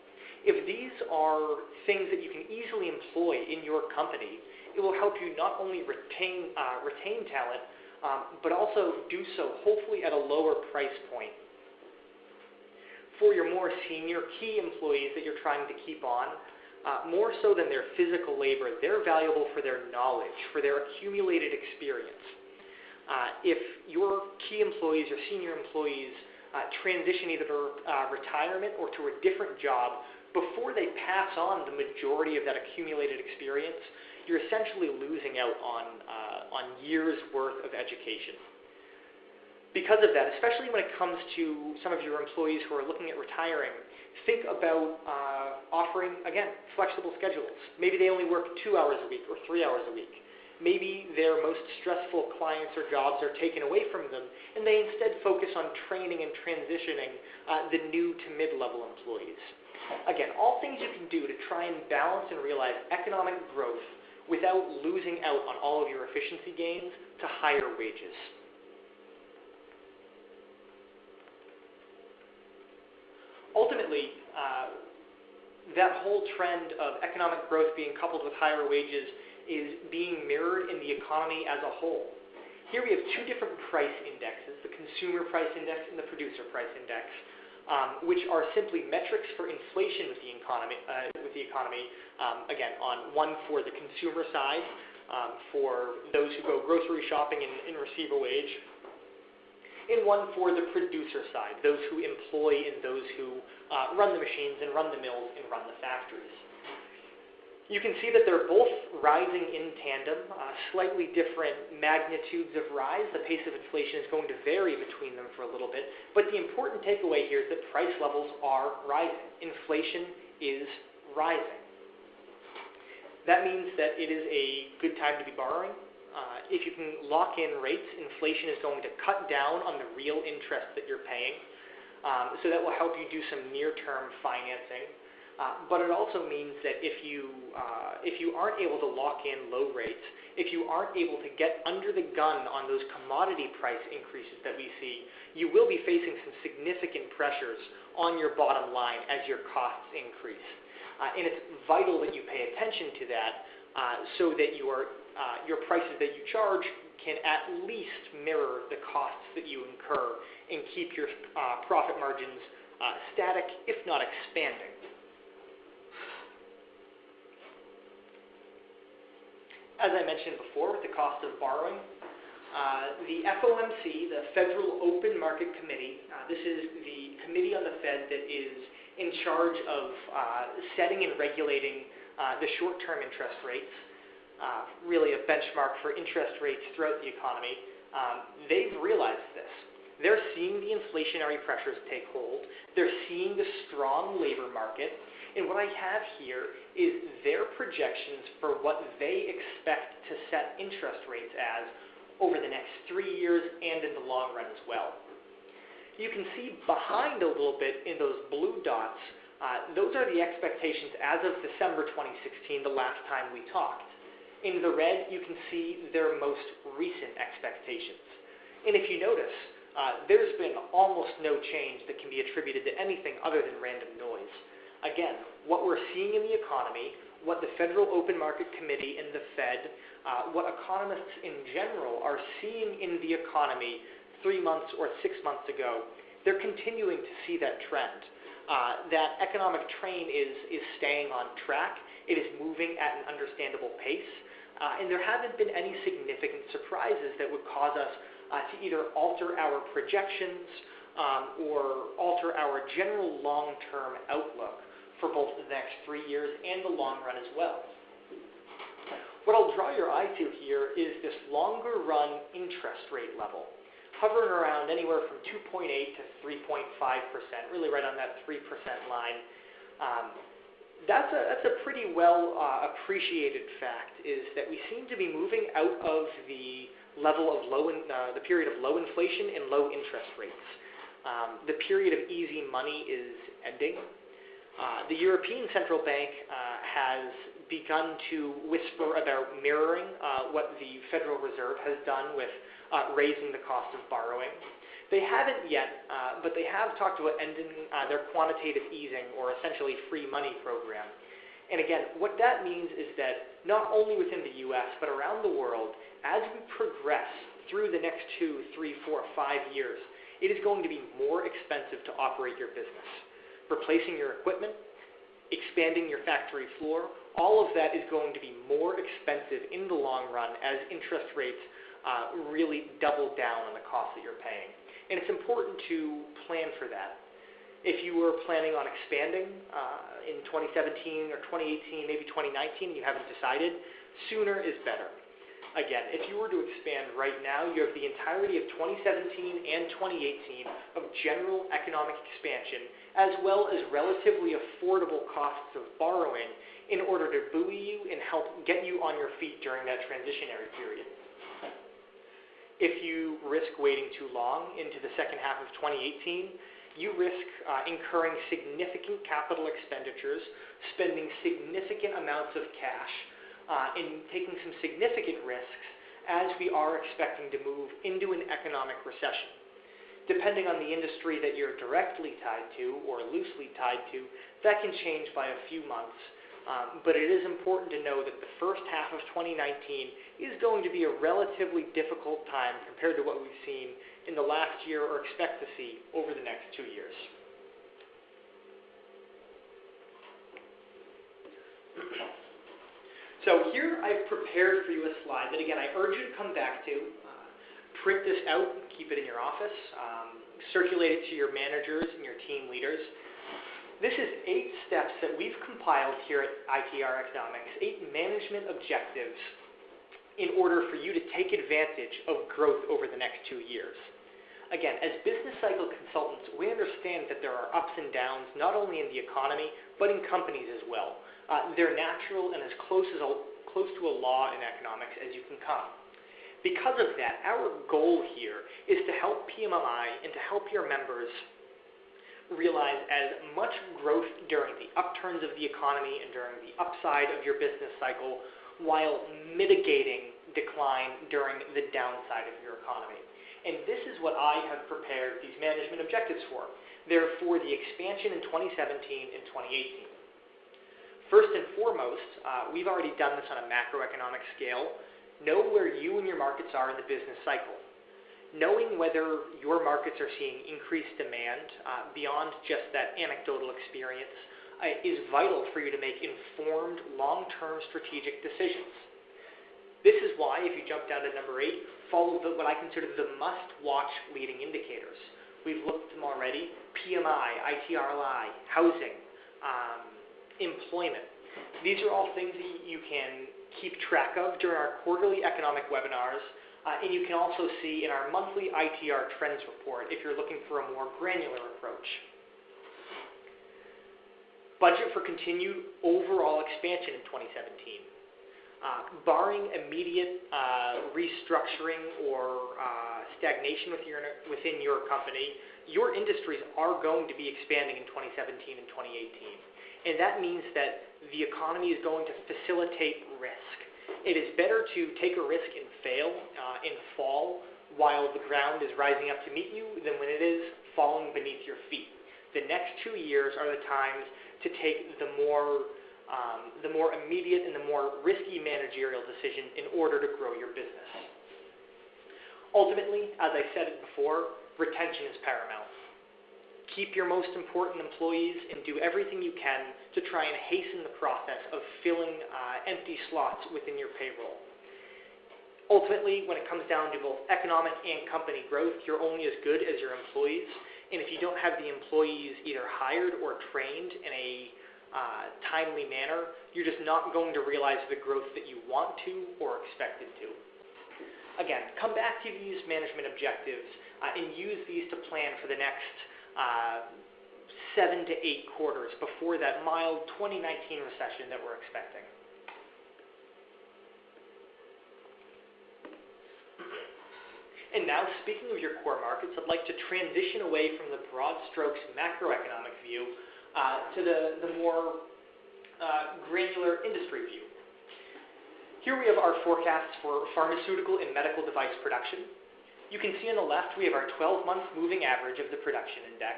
If these are things that you can easily employ in your company, it will help you not only retain, uh, retain talent, um, but also do so hopefully at a lower price point. For your more senior key employees that you're trying to keep on, uh, more so than their physical labor, they're valuable for their knowledge, for their accumulated experience. Uh, if your key employees, your senior employees, uh, transition either to uh, retirement or to a different job, before they pass on the majority of that accumulated experience, you're essentially losing out on, uh, on years worth of education. Because of that, especially when it comes to some of your employees who are looking at retiring, think about uh, offering, again, flexible schedules. Maybe they only work two hours a week or three hours a week. Maybe their most stressful clients or jobs are taken away from them, and they instead focus on training and transitioning uh, the new to mid-level employees. Again, all things you can do to try and balance and realize economic growth without losing out on all of your efficiency gains to higher wages. Ultimately, uh, that whole trend of economic growth being coupled with higher wages is being mirrored in the economy as a whole. Here we have two different price indexes, the consumer price index and the producer price index, um, which are simply metrics for inflation with the economy. Uh, with the economy, um, again, on one for the consumer side, um, for those who go grocery shopping and, and receive a wage, and one for the producer side, those who employ and those who uh, run the machines and run the mills and run the factories. You can see that they're both rising in tandem, uh, slightly different magnitudes of rise. The pace of inflation is going to vary between them for a little bit, but the important takeaway here is that price levels are rising. Inflation is rising. That means that it is a good time to be borrowing. Uh, if you can lock in rates, inflation is going to cut down on the real interest that you're paying. Um, so that will help you do some near-term financing. Uh, but it also means that if you uh, if you aren't able to lock in low rates, if you aren't able to get under the gun on those commodity price increases that we see, you will be facing some significant pressures on your bottom line as your costs increase. Uh, and it's vital that you pay attention to that uh, so that your uh, your prices that you charge can at least mirror the costs that you incur and keep your profit margins static, if not expanding. As I mentioned before, with the cost of borrowing, uh, the FOMC, the Federal Open Market Committee, uh, this is the committee on the Fed that is in charge of uh, setting and regulating uh, the short-term interest rates, uh, really a benchmark for interest rates throughout the economy. Um, they've realized this. They're seeing the inflationary pressures take hold. They're seeing the strong labor market. And what I have here is their projections for what they expect to set interest rates as over the next three years and in the long run as well. You can see behind a little bit in those blue dots, uh, those are the expectations as of December 2016, the last time we talked. In the red, you can see their most recent expectations. And if you notice, uh, there's been almost no change that can be attributed to anything other than random noise. Again, what we're seeing in the economy, what the Federal Open Market Committee and the Fed, uh, what economists in general are seeing in the economy three months or six months ago, they're continuing to see that trend. Uh, that economic train is, is staying on track. It is moving at an understandable pace. Uh, and there haven't been any significant surprises that would cause us uh, to either alter our projections um, or alter our general long-term outlook for both the next three years and the long run as well. What I'll draw your eye to here is this longer run interest rate level, hovering around anywhere from 2.8 to 3.5%, really right on that 3% line. Um, that's a, that's a pretty well uh, appreciated fact is that we seem to be moving out of the level of low, in, uh, the period of low inflation and low interest rates. Um, the period of easy money is ending. Uh, the European Central Bank uh, has begun to whisper about mirroring uh, what the Federal Reserve has done with uh, raising the cost of borrowing. They haven't yet, uh, but they have talked about ending their quantitative easing or essentially free money program. And again, what that means is that not only within the U.S., but around the world, as we progress through the next two, three, four, five years, it is going to be more expensive to operate your business replacing your equipment, expanding your factory floor, all of that is going to be more expensive in the long run as interest rates uh, really double down on the cost that you're paying. And it's important to plan for that. If you were planning on expanding uh, in 2017 or 2018, maybe 2019, and you haven't decided, sooner is better. Again, if you were to expand right now, you have the entirety of 2017 and 2018 of general economic expansion, as well as relatively affordable costs of borrowing in order to buoy you and help get you on your feet during that transitionary period. If you risk waiting too long into the second half of 2018, you risk uh, incurring significant capital expenditures, spending significant amounts of cash, uh, in taking some significant risks as we are expecting to move into an economic recession. Depending on the industry that you're directly tied to or loosely tied to, that can change by a few months. Um, but it is important to know that the first half of 2019 is going to be a relatively difficult time compared to what we've seen in the last year or expect to see over the next two years. So here I've prepared for you a slide that again I urge you to come back to. Print this out, keep it in your office, um, circulate it to your managers and your team leaders. This is eight steps that we've compiled here at ITR Economics, eight management objectives in order for you to take advantage of growth over the next two years. Again, as business cycle consultants, we understand that there are ups and downs not only in the economy, but in companies as well. Uh, they're natural and as close, as a, close to a law in economics as you can come. Because of that, our goal here is to help PMMI and to help your members realize as much growth during the upturns of the economy and during the upside of your business cycle while mitigating decline during the downside of your economy. And this is what I have prepared these management objectives for. They're for the expansion in 2017 and 2018. First and foremost, uh, we've already done this on a macroeconomic scale. Know where you and your markets are in the business cycle. Knowing whether your markets are seeing increased demand uh, beyond just that anecdotal experience uh, is vital for you to make informed, long-term strategic decisions. This is why, if you jump down to number eight, follow the, what I consider the must-watch leading indicators. We've looked at them already: PMI, ITRLI, housing, um, employment. These are all things that you can keep track of during our quarterly economic webinars, uh, and you can also see in our monthly ITR trends report if you're looking for a more granular approach. Budget for continued overall expansion in 2017. Uh, barring immediate uh, restructuring or uh, stagnation with your, within your company, your industries are going to be expanding in 2017 and 2018 and that means that the economy is going to facilitate risk. It is better to take a risk and fail uh, and fall while the ground is rising up to meet you than when it is falling beneath your feet. The next two years are the times to take the more um, the more immediate and the more risky managerial decision in order to grow your business. Ultimately, as I said it before, retention is paramount keep your most important employees, and do everything you can to try and hasten the process of filling uh, empty slots within your payroll. Ultimately, when it comes down to both economic and company growth, you're only as good as your employees. And if you don't have the employees either hired or trained in a uh, timely manner, you're just not going to realize the growth that you want to or expected to. Again, come back to these management objectives uh, and use these to plan for the next uh, seven to eight quarters before that mild 2019 recession that we're expecting. And now, speaking of your core markets, I'd like to transition away from the broad strokes macroeconomic view uh, to the, the more uh, granular industry view. Here we have our forecasts for pharmaceutical and medical device production, you can see on the left we have our 12-month moving average of the production index,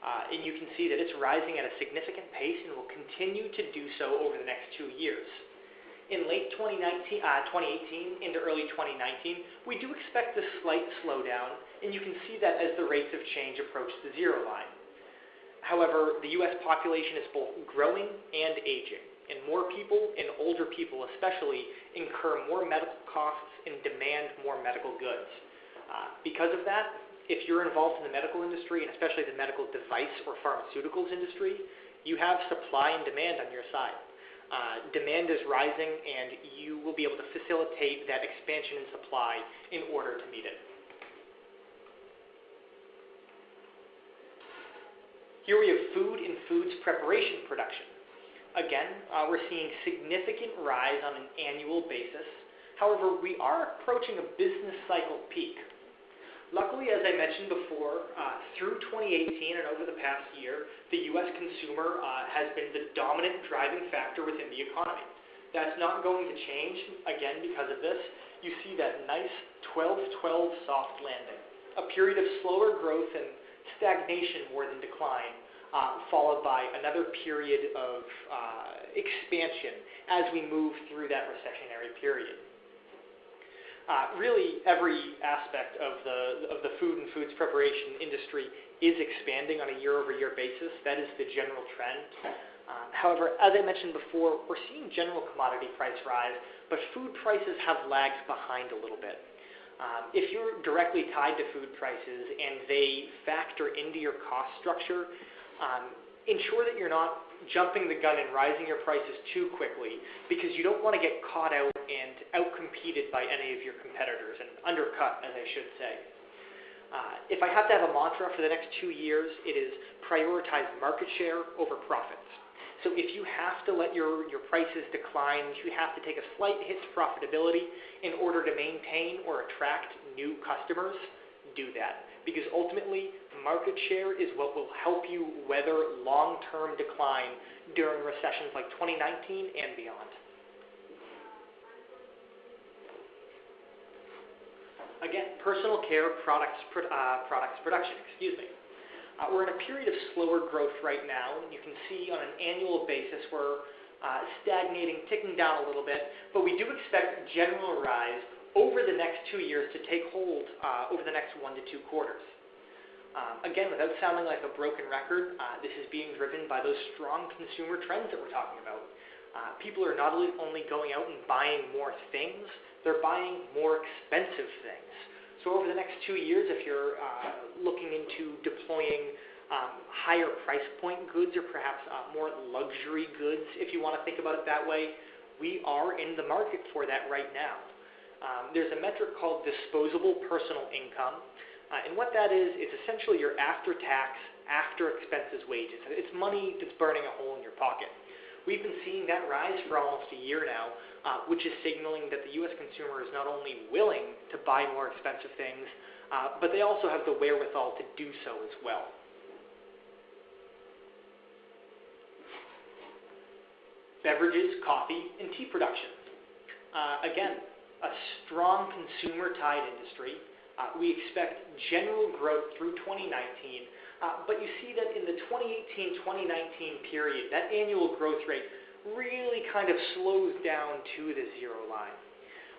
uh, and you can see that it's rising at a significant pace and will continue to do so over the next two years. In late 2019, uh, 2018 into early 2019, we do expect a slight slowdown, and you can see that as the rates of change approach the zero line. However, the U.S. population is both growing and aging, and more people, and older people especially, incur more medical costs and demand more medical goods. Uh, because of that, if you're involved in the medical industry, and especially the medical device or pharmaceuticals industry, you have supply and demand on your side. Uh, demand is rising, and you will be able to facilitate that expansion in supply in order to meet it. Here we have food and foods preparation production. Again, uh, we're seeing significant rise on an annual basis. However, we are approaching a business cycle peak. Luckily, as I mentioned before, uh, through 2018 and over the past year, the U.S. consumer uh, has been the dominant driving factor within the economy. That's not going to change, again, because of this. You see that nice 12-12 soft landing, a period of slower growth and stagnation more than decline, uh, followed by another period of uh, expansion as we move through that recessionary period. Uh, really, every aspect of the of the food and foods preparation industry is expanding on a year-over-year basis. That is the general trend. Um, however, as I mentioned before, we're seeing general commodity price rise, but food prices have lagged behind a little bit. Um, if you're directly tied to food prices and they factor into your cost structure, um, ensure that you're not jumping the gun and rising your prices too quickly because you don't want to get caught out and outcompeted by any of your competitors and undercut, as I should say. Uh, if I have to have a mantra for the next two years, it is prioritize market share over profits. So if you have to let your, your prices decline, if you have to take a slight hit to profitability in order to maintain or attract new customers, do that. Because ultimately, market share is what will help you weather long-term decline during recessions like 2019 and beyond. Again, personal care products, uh, products production, excuse me. Uh, we're in a period of slower growth right now. You can see on an annual basis we're uh, stagnating, ticking down a little bit, but we do expect general rise over the next two years to take hold uh, over the next one to two quarters. Um, again, without sounding like a broken record, uh, this is being driven by those strong consumer trends that we're talking about. Uh, people are not only going out and buying more things, they're buying more expensive things. So over the next two years, if you're uh, looking into deploying um, higher price point goods or perhaps uh, more luxury goods, if you want to think about it that way, we are in the market for that right now. Um, there's a metric called disposable personal income. Uh, and what that is, it's essentially your after-tax, after-expenses wages. It's money that's burning a hole in your pocket. We've been seeing that rise for almost a year now, uh, which is signaling that the U.S. consumer is not only willing to buy more expensive things, uh, but they also have the wherewithal to do so as well. Beverages, coffee, and tea production. Uh, again, a strong consumer-tied industry uh, we expect general growth through 2019, uh, but you see that in the 2018-2019 period, that annual growth rate really kind of slows down to the zero line.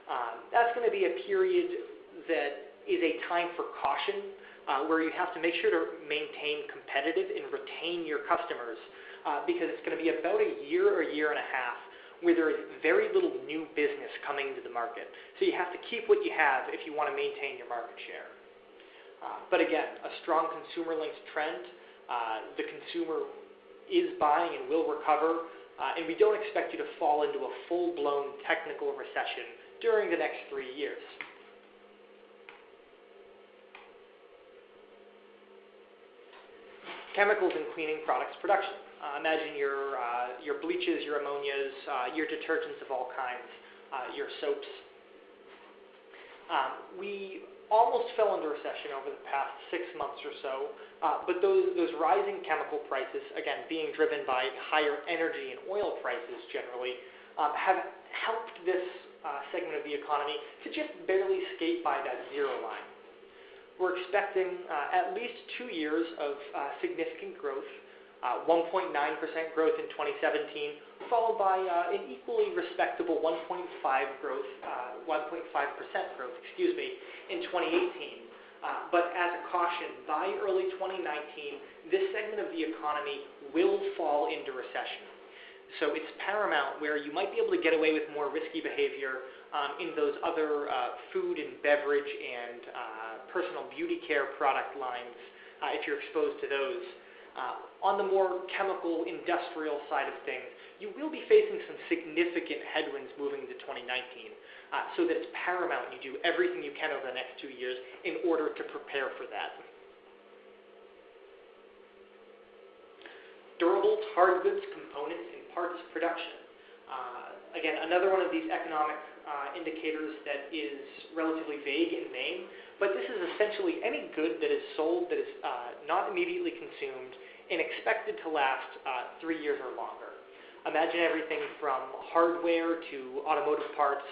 Um, that's going to be a period that is a time for caution, uh, where you have to make sure to maintain competitive and retain your customers, uh, because it's going to be about a year or a year and a half where there is very little new business coming into the market. So you have to keep what you have if you want to maintain your market share. Uh, but again, a strong consumer linked trend. Uh, the consumer is buying and will recover, uh, and we don't expect you to fall into a full blown technical recession during the next three years. Chemicals and cleaning products production. Uh, imagine your, uh, your bleaches, your ammonias, uh, your detergents of all kinds, uh, your soaps. Um, we almost fell into recession over the past six months or so, uh, but those, those rising chemical prices, again, being driven by higher energy and oil prices generally, um, have helped this uh, segment of the economy to just barely skate by that zero line. We're expecting at least two years of significant growth 1.9% growth in 2017, followed by uh, an equally respectable 1.5 growth, 1.5% uh, growth, excuse me, in 2018. Uh, but as a caution, by early 2019, this segment of the economy will fall into recession. So it's paramount where you might be able to get away with more risky behavior um, in those other uh, food and beverage and uh, personal beauty care product lines uh, if you're exposed to those. Uh, on the more chemical industrial side of things, you will be facing some significant headwinds moving into 2019 uh, so that it's paramount you do everything you can over the next two years in order to prepare for that. Durable hard goods, components, and parts production. Uh, again, another one of these economic uh, indicators that is relatively vague in name, but this is essentially any good that is sold that is uh, not immediately consumed and expected to last uh, three years or longer. Imagine everything from hardware to automotive parts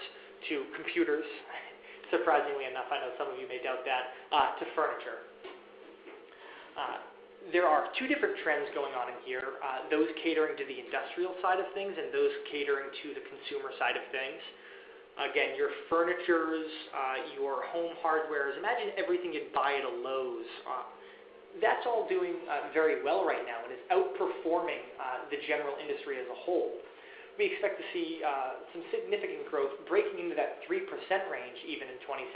to computers, surprisingly enough, I know some of you may doubt that, uh, to furniture. Uh, there are two different trends going on in here, uh, those catering to the industrial side of things and those catering to the consumer side of things. Again, your furnitures, uh, your home hardwares, imagine everything you'd buy at a Lowe's. Uh, that's all doing uh, very well right now and is outperforming uh, the general industry as a whole we expect to see uh, some significant growth breaking into that 3% range even in 2017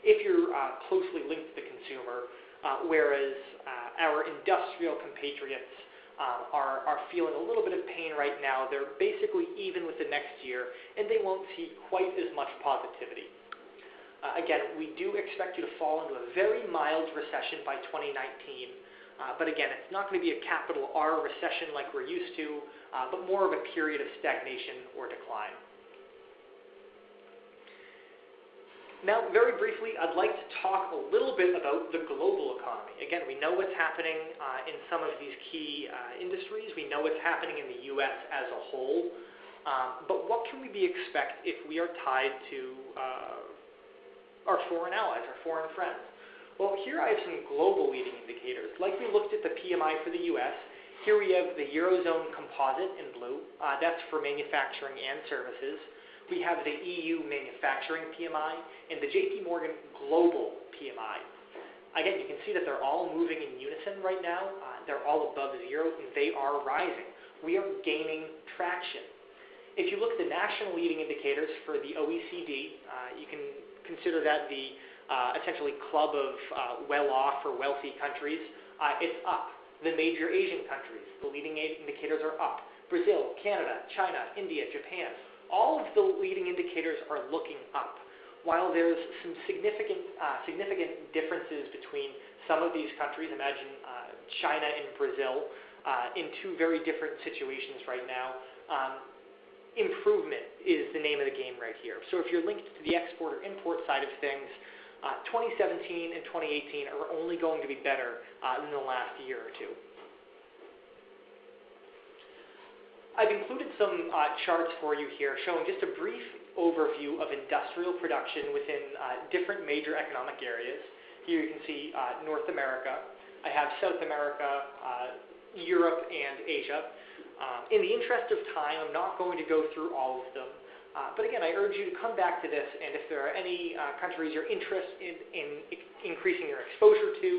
if you're uh, closely linked to the consumer, uh, whereas uh, our industrial compatriots um, are, are feeling a little bit of pain right now. They're basically even with the next year, and they won't see quite as much positivity. Uh, again, we do expect you to fall into a very mild recession by 2019. Uh, but again, it's not going to be a capital R recession like we're used to, uh, but more of a period of stagnation or decline. Now, very briefly, I'd like to talk a little bit about the global economy. Again, we know what's happening uh, in some of these key uh, industries. We know what's happening in the U.S. as a whole. Um, but what can we be expect if we are tied to uh, our foreign allies, our foreign friends? Well, here I have some global leading indicators. Like we looked at the PMI for the U.S., here we have the Eurozone Composite in blue. Uh, that's for manufacturing and services. We have the EU Manufacturing PMI and the JP Morgan Global PMI. Again, you can see that they're all moving in unison right now. Uh, they're all above zero, and they are rising. We are gaining traction. If you look at the national leading indicators for the OECD, uh, you can consider that the uh, essentially club of uh, well-off or wealthy countries, uh, it's up. The major Asian countries, the leading indicators are up. Brazil, Canada, China, India, Japan, all of the leading indicators are looking up. While there's some significant, uh, significant differences between some of these countries, imagine uh, China and Brazil, uh, in two very different situations right now, um, improvement is the name of the game right here. So if you're linked to the export or import side of things, uh, 2017 and 2018 are only going to be better uh, than the last year or two. I've included some uh, charts for you here showing just a brief overview of industrial production within uh, different major economic areas. Here you can see uh, North America. I have South America, uh, Europe, and Asia. Um, in the interest of time, I'm not going to go through all of them. Uh, but again, I urge you to come back to this, and if there are any uh, countries you're interested in, in increasing your exposure to,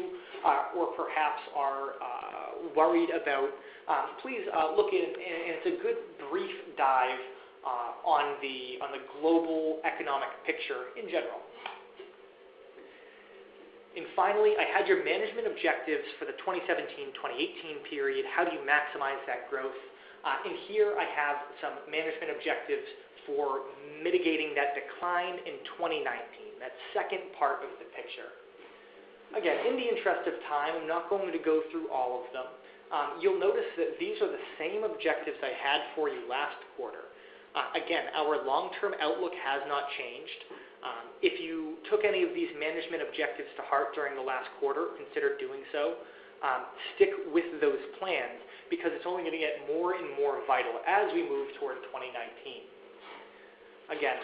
or perhaps are worried about, um, please uh, look in, and it's a good brief dive uh, on the on the global economic picture in general. And finally, I had your management objectives for the 2017-2018 period. How do you maximize that growth? and here I have some management objectives for mitigating that decline in 2019, that second part of the picture. Again, in the interest of time, I'm not going to go through all of them. Um, you'll notice that these are the same objectives I had for you last quarter. Uh, again, our long-term outlook has not changed. Um, if you took any of these management objectives to heart during the last quarter, consider doing so. Um, stick with those plans because it's only going to get more and more vital as we move toward 2019 again,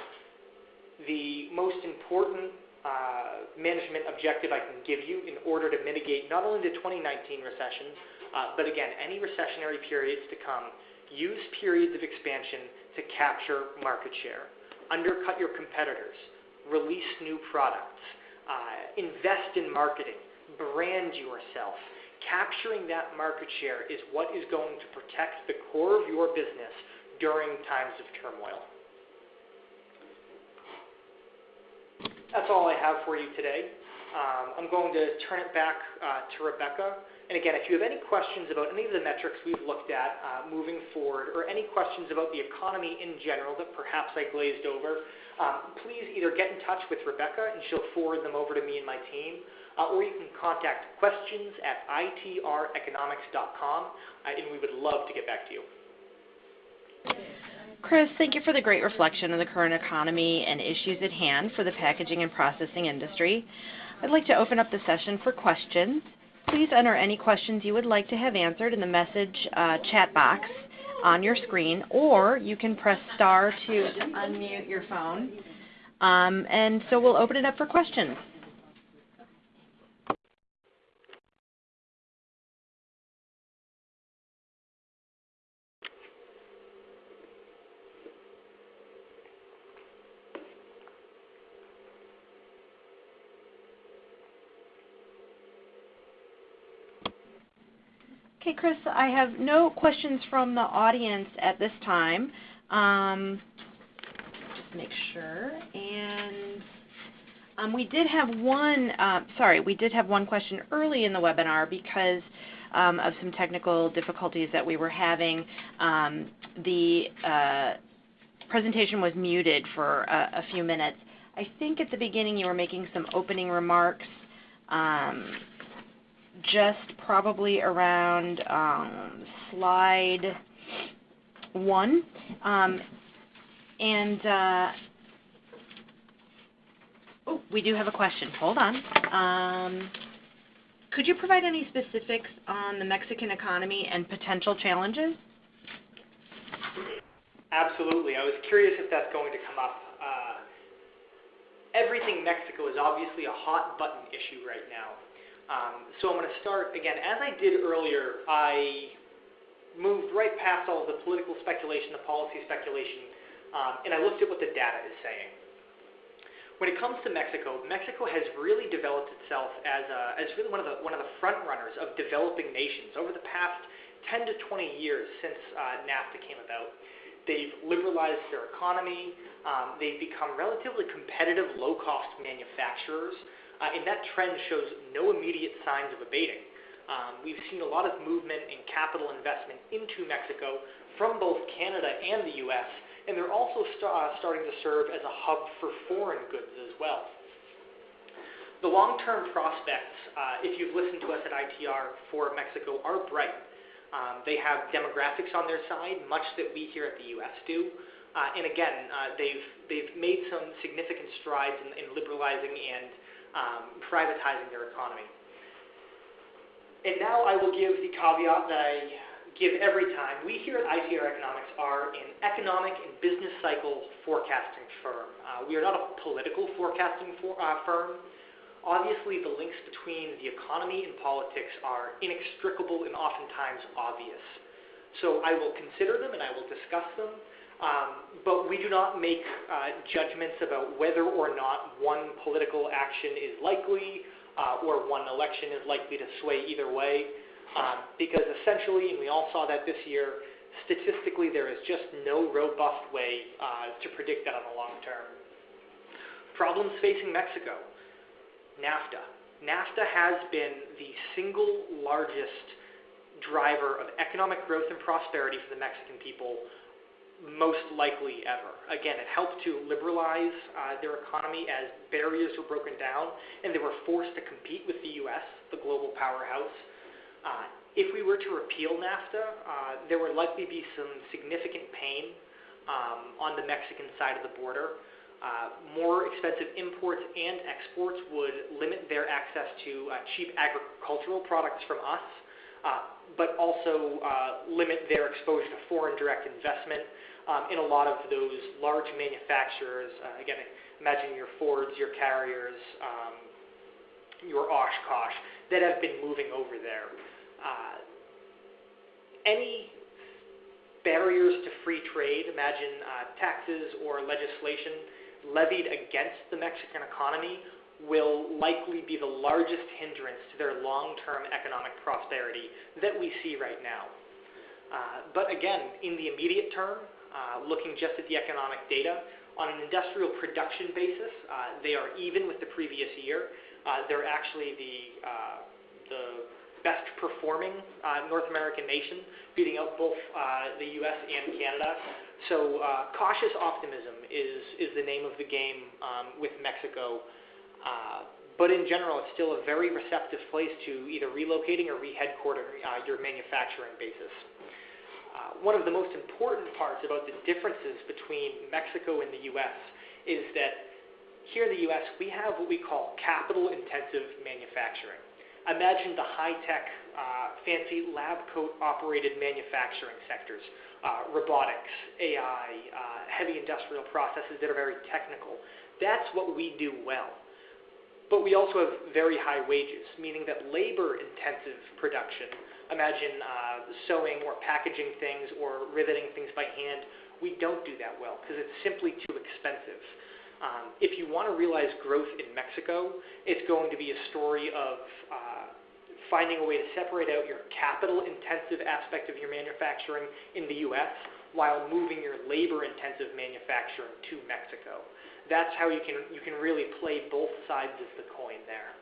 the most important uh, management objective I can give you in order to mitigate not only the 2019 recession, uh, but again, any recessionary periods to come, use periods of expansion to capture market share, undercut your competitors, release new products, Uh, invest in marketing, brand yourself. Capturing that market share is what is going to protect the core of your business during times of turmoil. That's all I have for you today. Um, I'm going to turn it back uh, to Rebecca. And again, if you have any questions about any of the metrics we've looked at uh, moving forward, or any questions about the economy in general that perhaps I glazed over, um, please either get in touch with Rebecca and she'll forward them over to me and my team, uh, or you can contact questions at itreconomics.com, uh, and we would love to get back to you. Chris, thank you for the great reflection on the current economy and issues at hand for the packaging and processing industry. I'd like to open up the session for questions. Please enter any questions you would like to have answered in the message uh, chat box on your screen, or you can press star to, to unmute your phone. Um, and so we'll open it up for questions. Chris, I have no questions from the audience at this time. Um, just make sure. And um, we did have one, uh, sorry, we did have one question early in the webinar because um, of some technical difficulties that we were having. Um, the uh, presentation was muted for a, a, few minutes. I think at the beginning you were making some opening remarks. Um, just probably around um, slide one. Um, and uh, oh, we do have a question. Hold on. Um, could you provide any specifics on the Mexican economy and potential challenges? Absolutely. I was curious if that's going to come up. Uh, everything Mexico is obviously a hot button issue right now. Um, so I'm going to start, again, as I did earlier, I moved right past all the political speculation, the policy speculation, um, and I looked at what the data is saying. When it comes to Mexico, Mexico has really developed itself as, a, as really one of, the, one of the front runners of developing nations over the past 10 to 20 years since uh, NAFTA came about. They've liberalized their economy. Um, they've become relatively competitive, low-cost manufacturers. Uh, and that trend shows no immediate signs of abating. Um, we've seen a lot of movement in capital investment into Mexico from both Canada and the U.S., and they're also st uh, starting to serve as a hub for foreign goods as well. The long-term prospects, uh, if you've listened to us at ITR for Mexico, are bright. Um, they have demographics on their side, much that we here at the U.S. do. Uh, and again, uh, they've, they've made some significant strides in, in liberalizing and um, privatizing their economy. And now I will give the caveat that I give every time. We here at ITR Economics are an economic and business cycle forecasting firm. Uh, we are not a political forecasting for, uh, firm. Obviously, the links between the economy and politics are inextricable and oftentimes obvious. So I will consider them and I will discuss them, um, but we do not make uh, judgments about whether or not one political action is likely uh, or one election is likely to sway either way. Um, because essentially, and we all saw that this year, statistically there is just no robust way uh, to predict that on the long term. Problems facing Mexico. NAFTA. NAFTA has been the single largest driver of economic growth and prosperity for the Mexican people most likely ever. Again, it helped to liberalize uh, their economy as barriers were broken down and they were forced to compete with the U.S., the global powerhouse. Uh, if we were to repeal NAFTA, uh, there would likely be some significant pain um, on the Mexican side of the border. Uh, more expensive imports and exports would limit their access to uh, cheap agricultural products from us, uh, but also limit their exposure to foreign direct investment in a lot of those large manufacturers. Uh, again, imagine your Fords, your Carriers, um, your Oshkosh that have been moving over there. Uh, any barriers to free trade, imagine uh, taxes or legislation levied against the Mexican economy, will likely be the largest hindrance to their long-term economic prosperity that we see right now. But again, in the immediate term, uh, looking just at the economic data, on an industrial production basis, uh, they are even with the previous year. Uh, they're actually the, uh, the best performing uh, North American nation, beating out both the U.S. and Canada. So cautious optimism is, is the name of the game um, with Mexico. But in general, it's still a very receptive place to either relocating or re-headquarter uh, your manufacturing basis. One of the most important parts about the differences between Mexico and the U.S. is that here in the U.S., we have what we call capital-intensive manufacturing imagine the high-tech, uh, fancy lab coat-operated manufacturing sectors, uh, robotics, AI, uh, heavy industrial processes that are very technical. That's what we do well. But we also have very high wages, meaning that labor-intensive production, imagine uh, sewing or packaging things or riveting things by hand, we don't do that well because it's simply too expensive. Um, if you want to realize growth in Mexico, it's going to be a story of uh, finding a way to separate out your capital-intensive aspect of your manufacturing in the U.S. while moving your labor-intensive manufacturing to Mexico. That's how you can you can really play both sides of the coin there.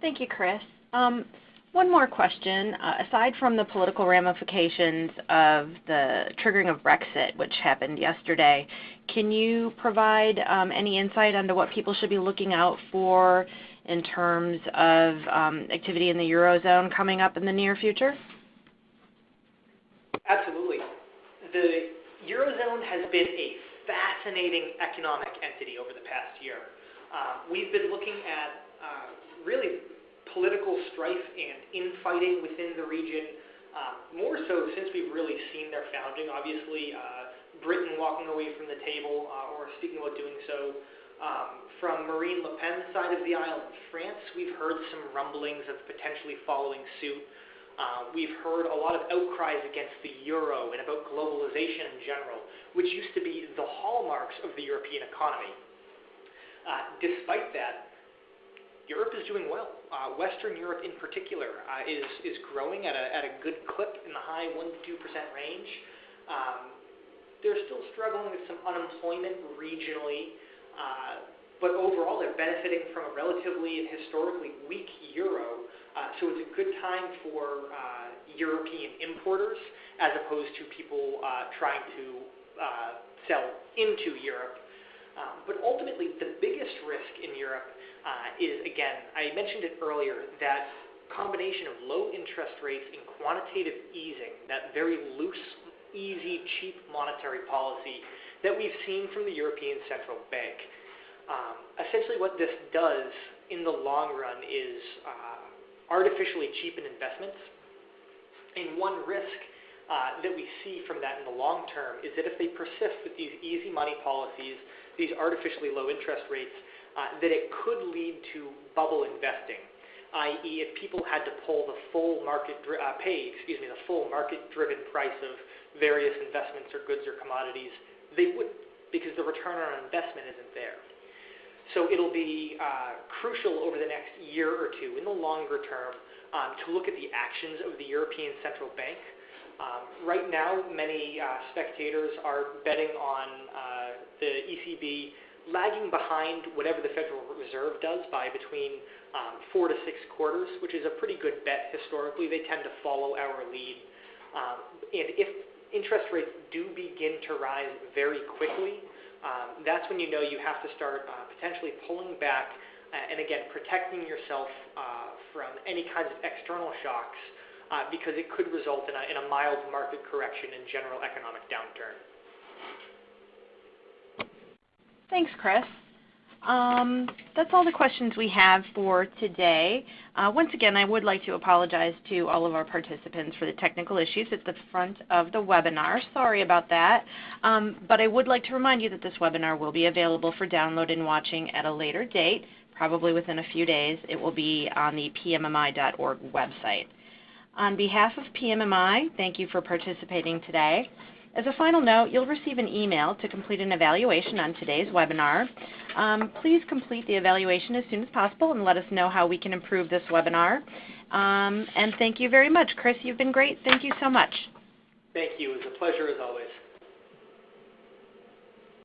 Thank you, Chris. Um, one more question. Uh, aside from the political ramifications of the triggering of Brexit, which happened yesterday, can you provide um, any insight into what people should be looking out for in terms of um, activity in the Eurozone coming up in the near future? Absolutely. The Eurozone has been a fascinating economic entity over the past year. Uh, we've been looking at uh, really political strife and infighting within the region, um, more so since we've really seen their founding. Obviously, uh, Britain walking away from the table uh, or speaking about doing so. Um, from Marine Le Pen's side of the aisle in France, we've heard some rumblings of potentially following suit. Uh, we've heard a lot of outcries against the euro and about globalization in general, which used to be the hallmarks of the European economy. Uh, despite that, Europe is doing well. Uh, Western Europe, in particular, uh, is is growing at a at a good clip in the high one to two percent range. Um, they're still struggling with some unemployment regionally, uh, but overall they're benefiting from a relatively and historically weak euro. Uh, so it's a good time for uh, European importers as opposed to people uh, trying to uh, sell into Europe. Um, but ultimately, the biggest risk in Europe uh, is, again, I mentioned it earlier, that combination of low interest rates and quantitative easing, that very loose, easy, cheap monetary policy that we've seen from the European Central Bank. Um, essentially, what this does in the long run is uh, artificially cheapen investments. And one risk uh, that we see from that in the long term is that if they persist with these easy money policies, these artificially low interest rates, uh, that it could lead to bubble investing, i.e., if people had to pull the full market uh, pay, excuse me, the full market-driven price of various investments or goods or commodities, they would because the return on investment isn't there. So it'll be uh, crucial over the next year or two, in the longer term, um, to look at the actions of the European Central Bank. Um, right now, many uh, spectators are betting on uh, the ECB lagging behind whatever the Federal Reserve does by between um, four to six quarters, which is a pretty good bet historically. They tend to follow our lead. Um, and if interest rates do begin to rise very quickly, um, that's when you know you have to start uh, potentially pulling back uh, and again protecting yourself uh, from any kinds of external shocks uh, because it could result in a, in a mild market correction and general economic downturn. Thanks, Chris. Um, that's all the questions we have for today. Uh, once again, I would like to apologize to all of our participants for the technical issues at the front of the webinar. Sorry about that. Um, but I would like to remind you that this webinar will be available for download and watching at a later date, probably within a few days. It will be on the pmmi.org website. On behalf of PMMI, thank you for participating today. As a final note, you'll receive an email to complete an evaluation on today's webinar. Um, please complete the evaluation as soon as possible and let us know how we can improve this webinar. Um, and thank you very much. Chris, you've been great. Thank you so much. Thank you. It was a pleasure as always.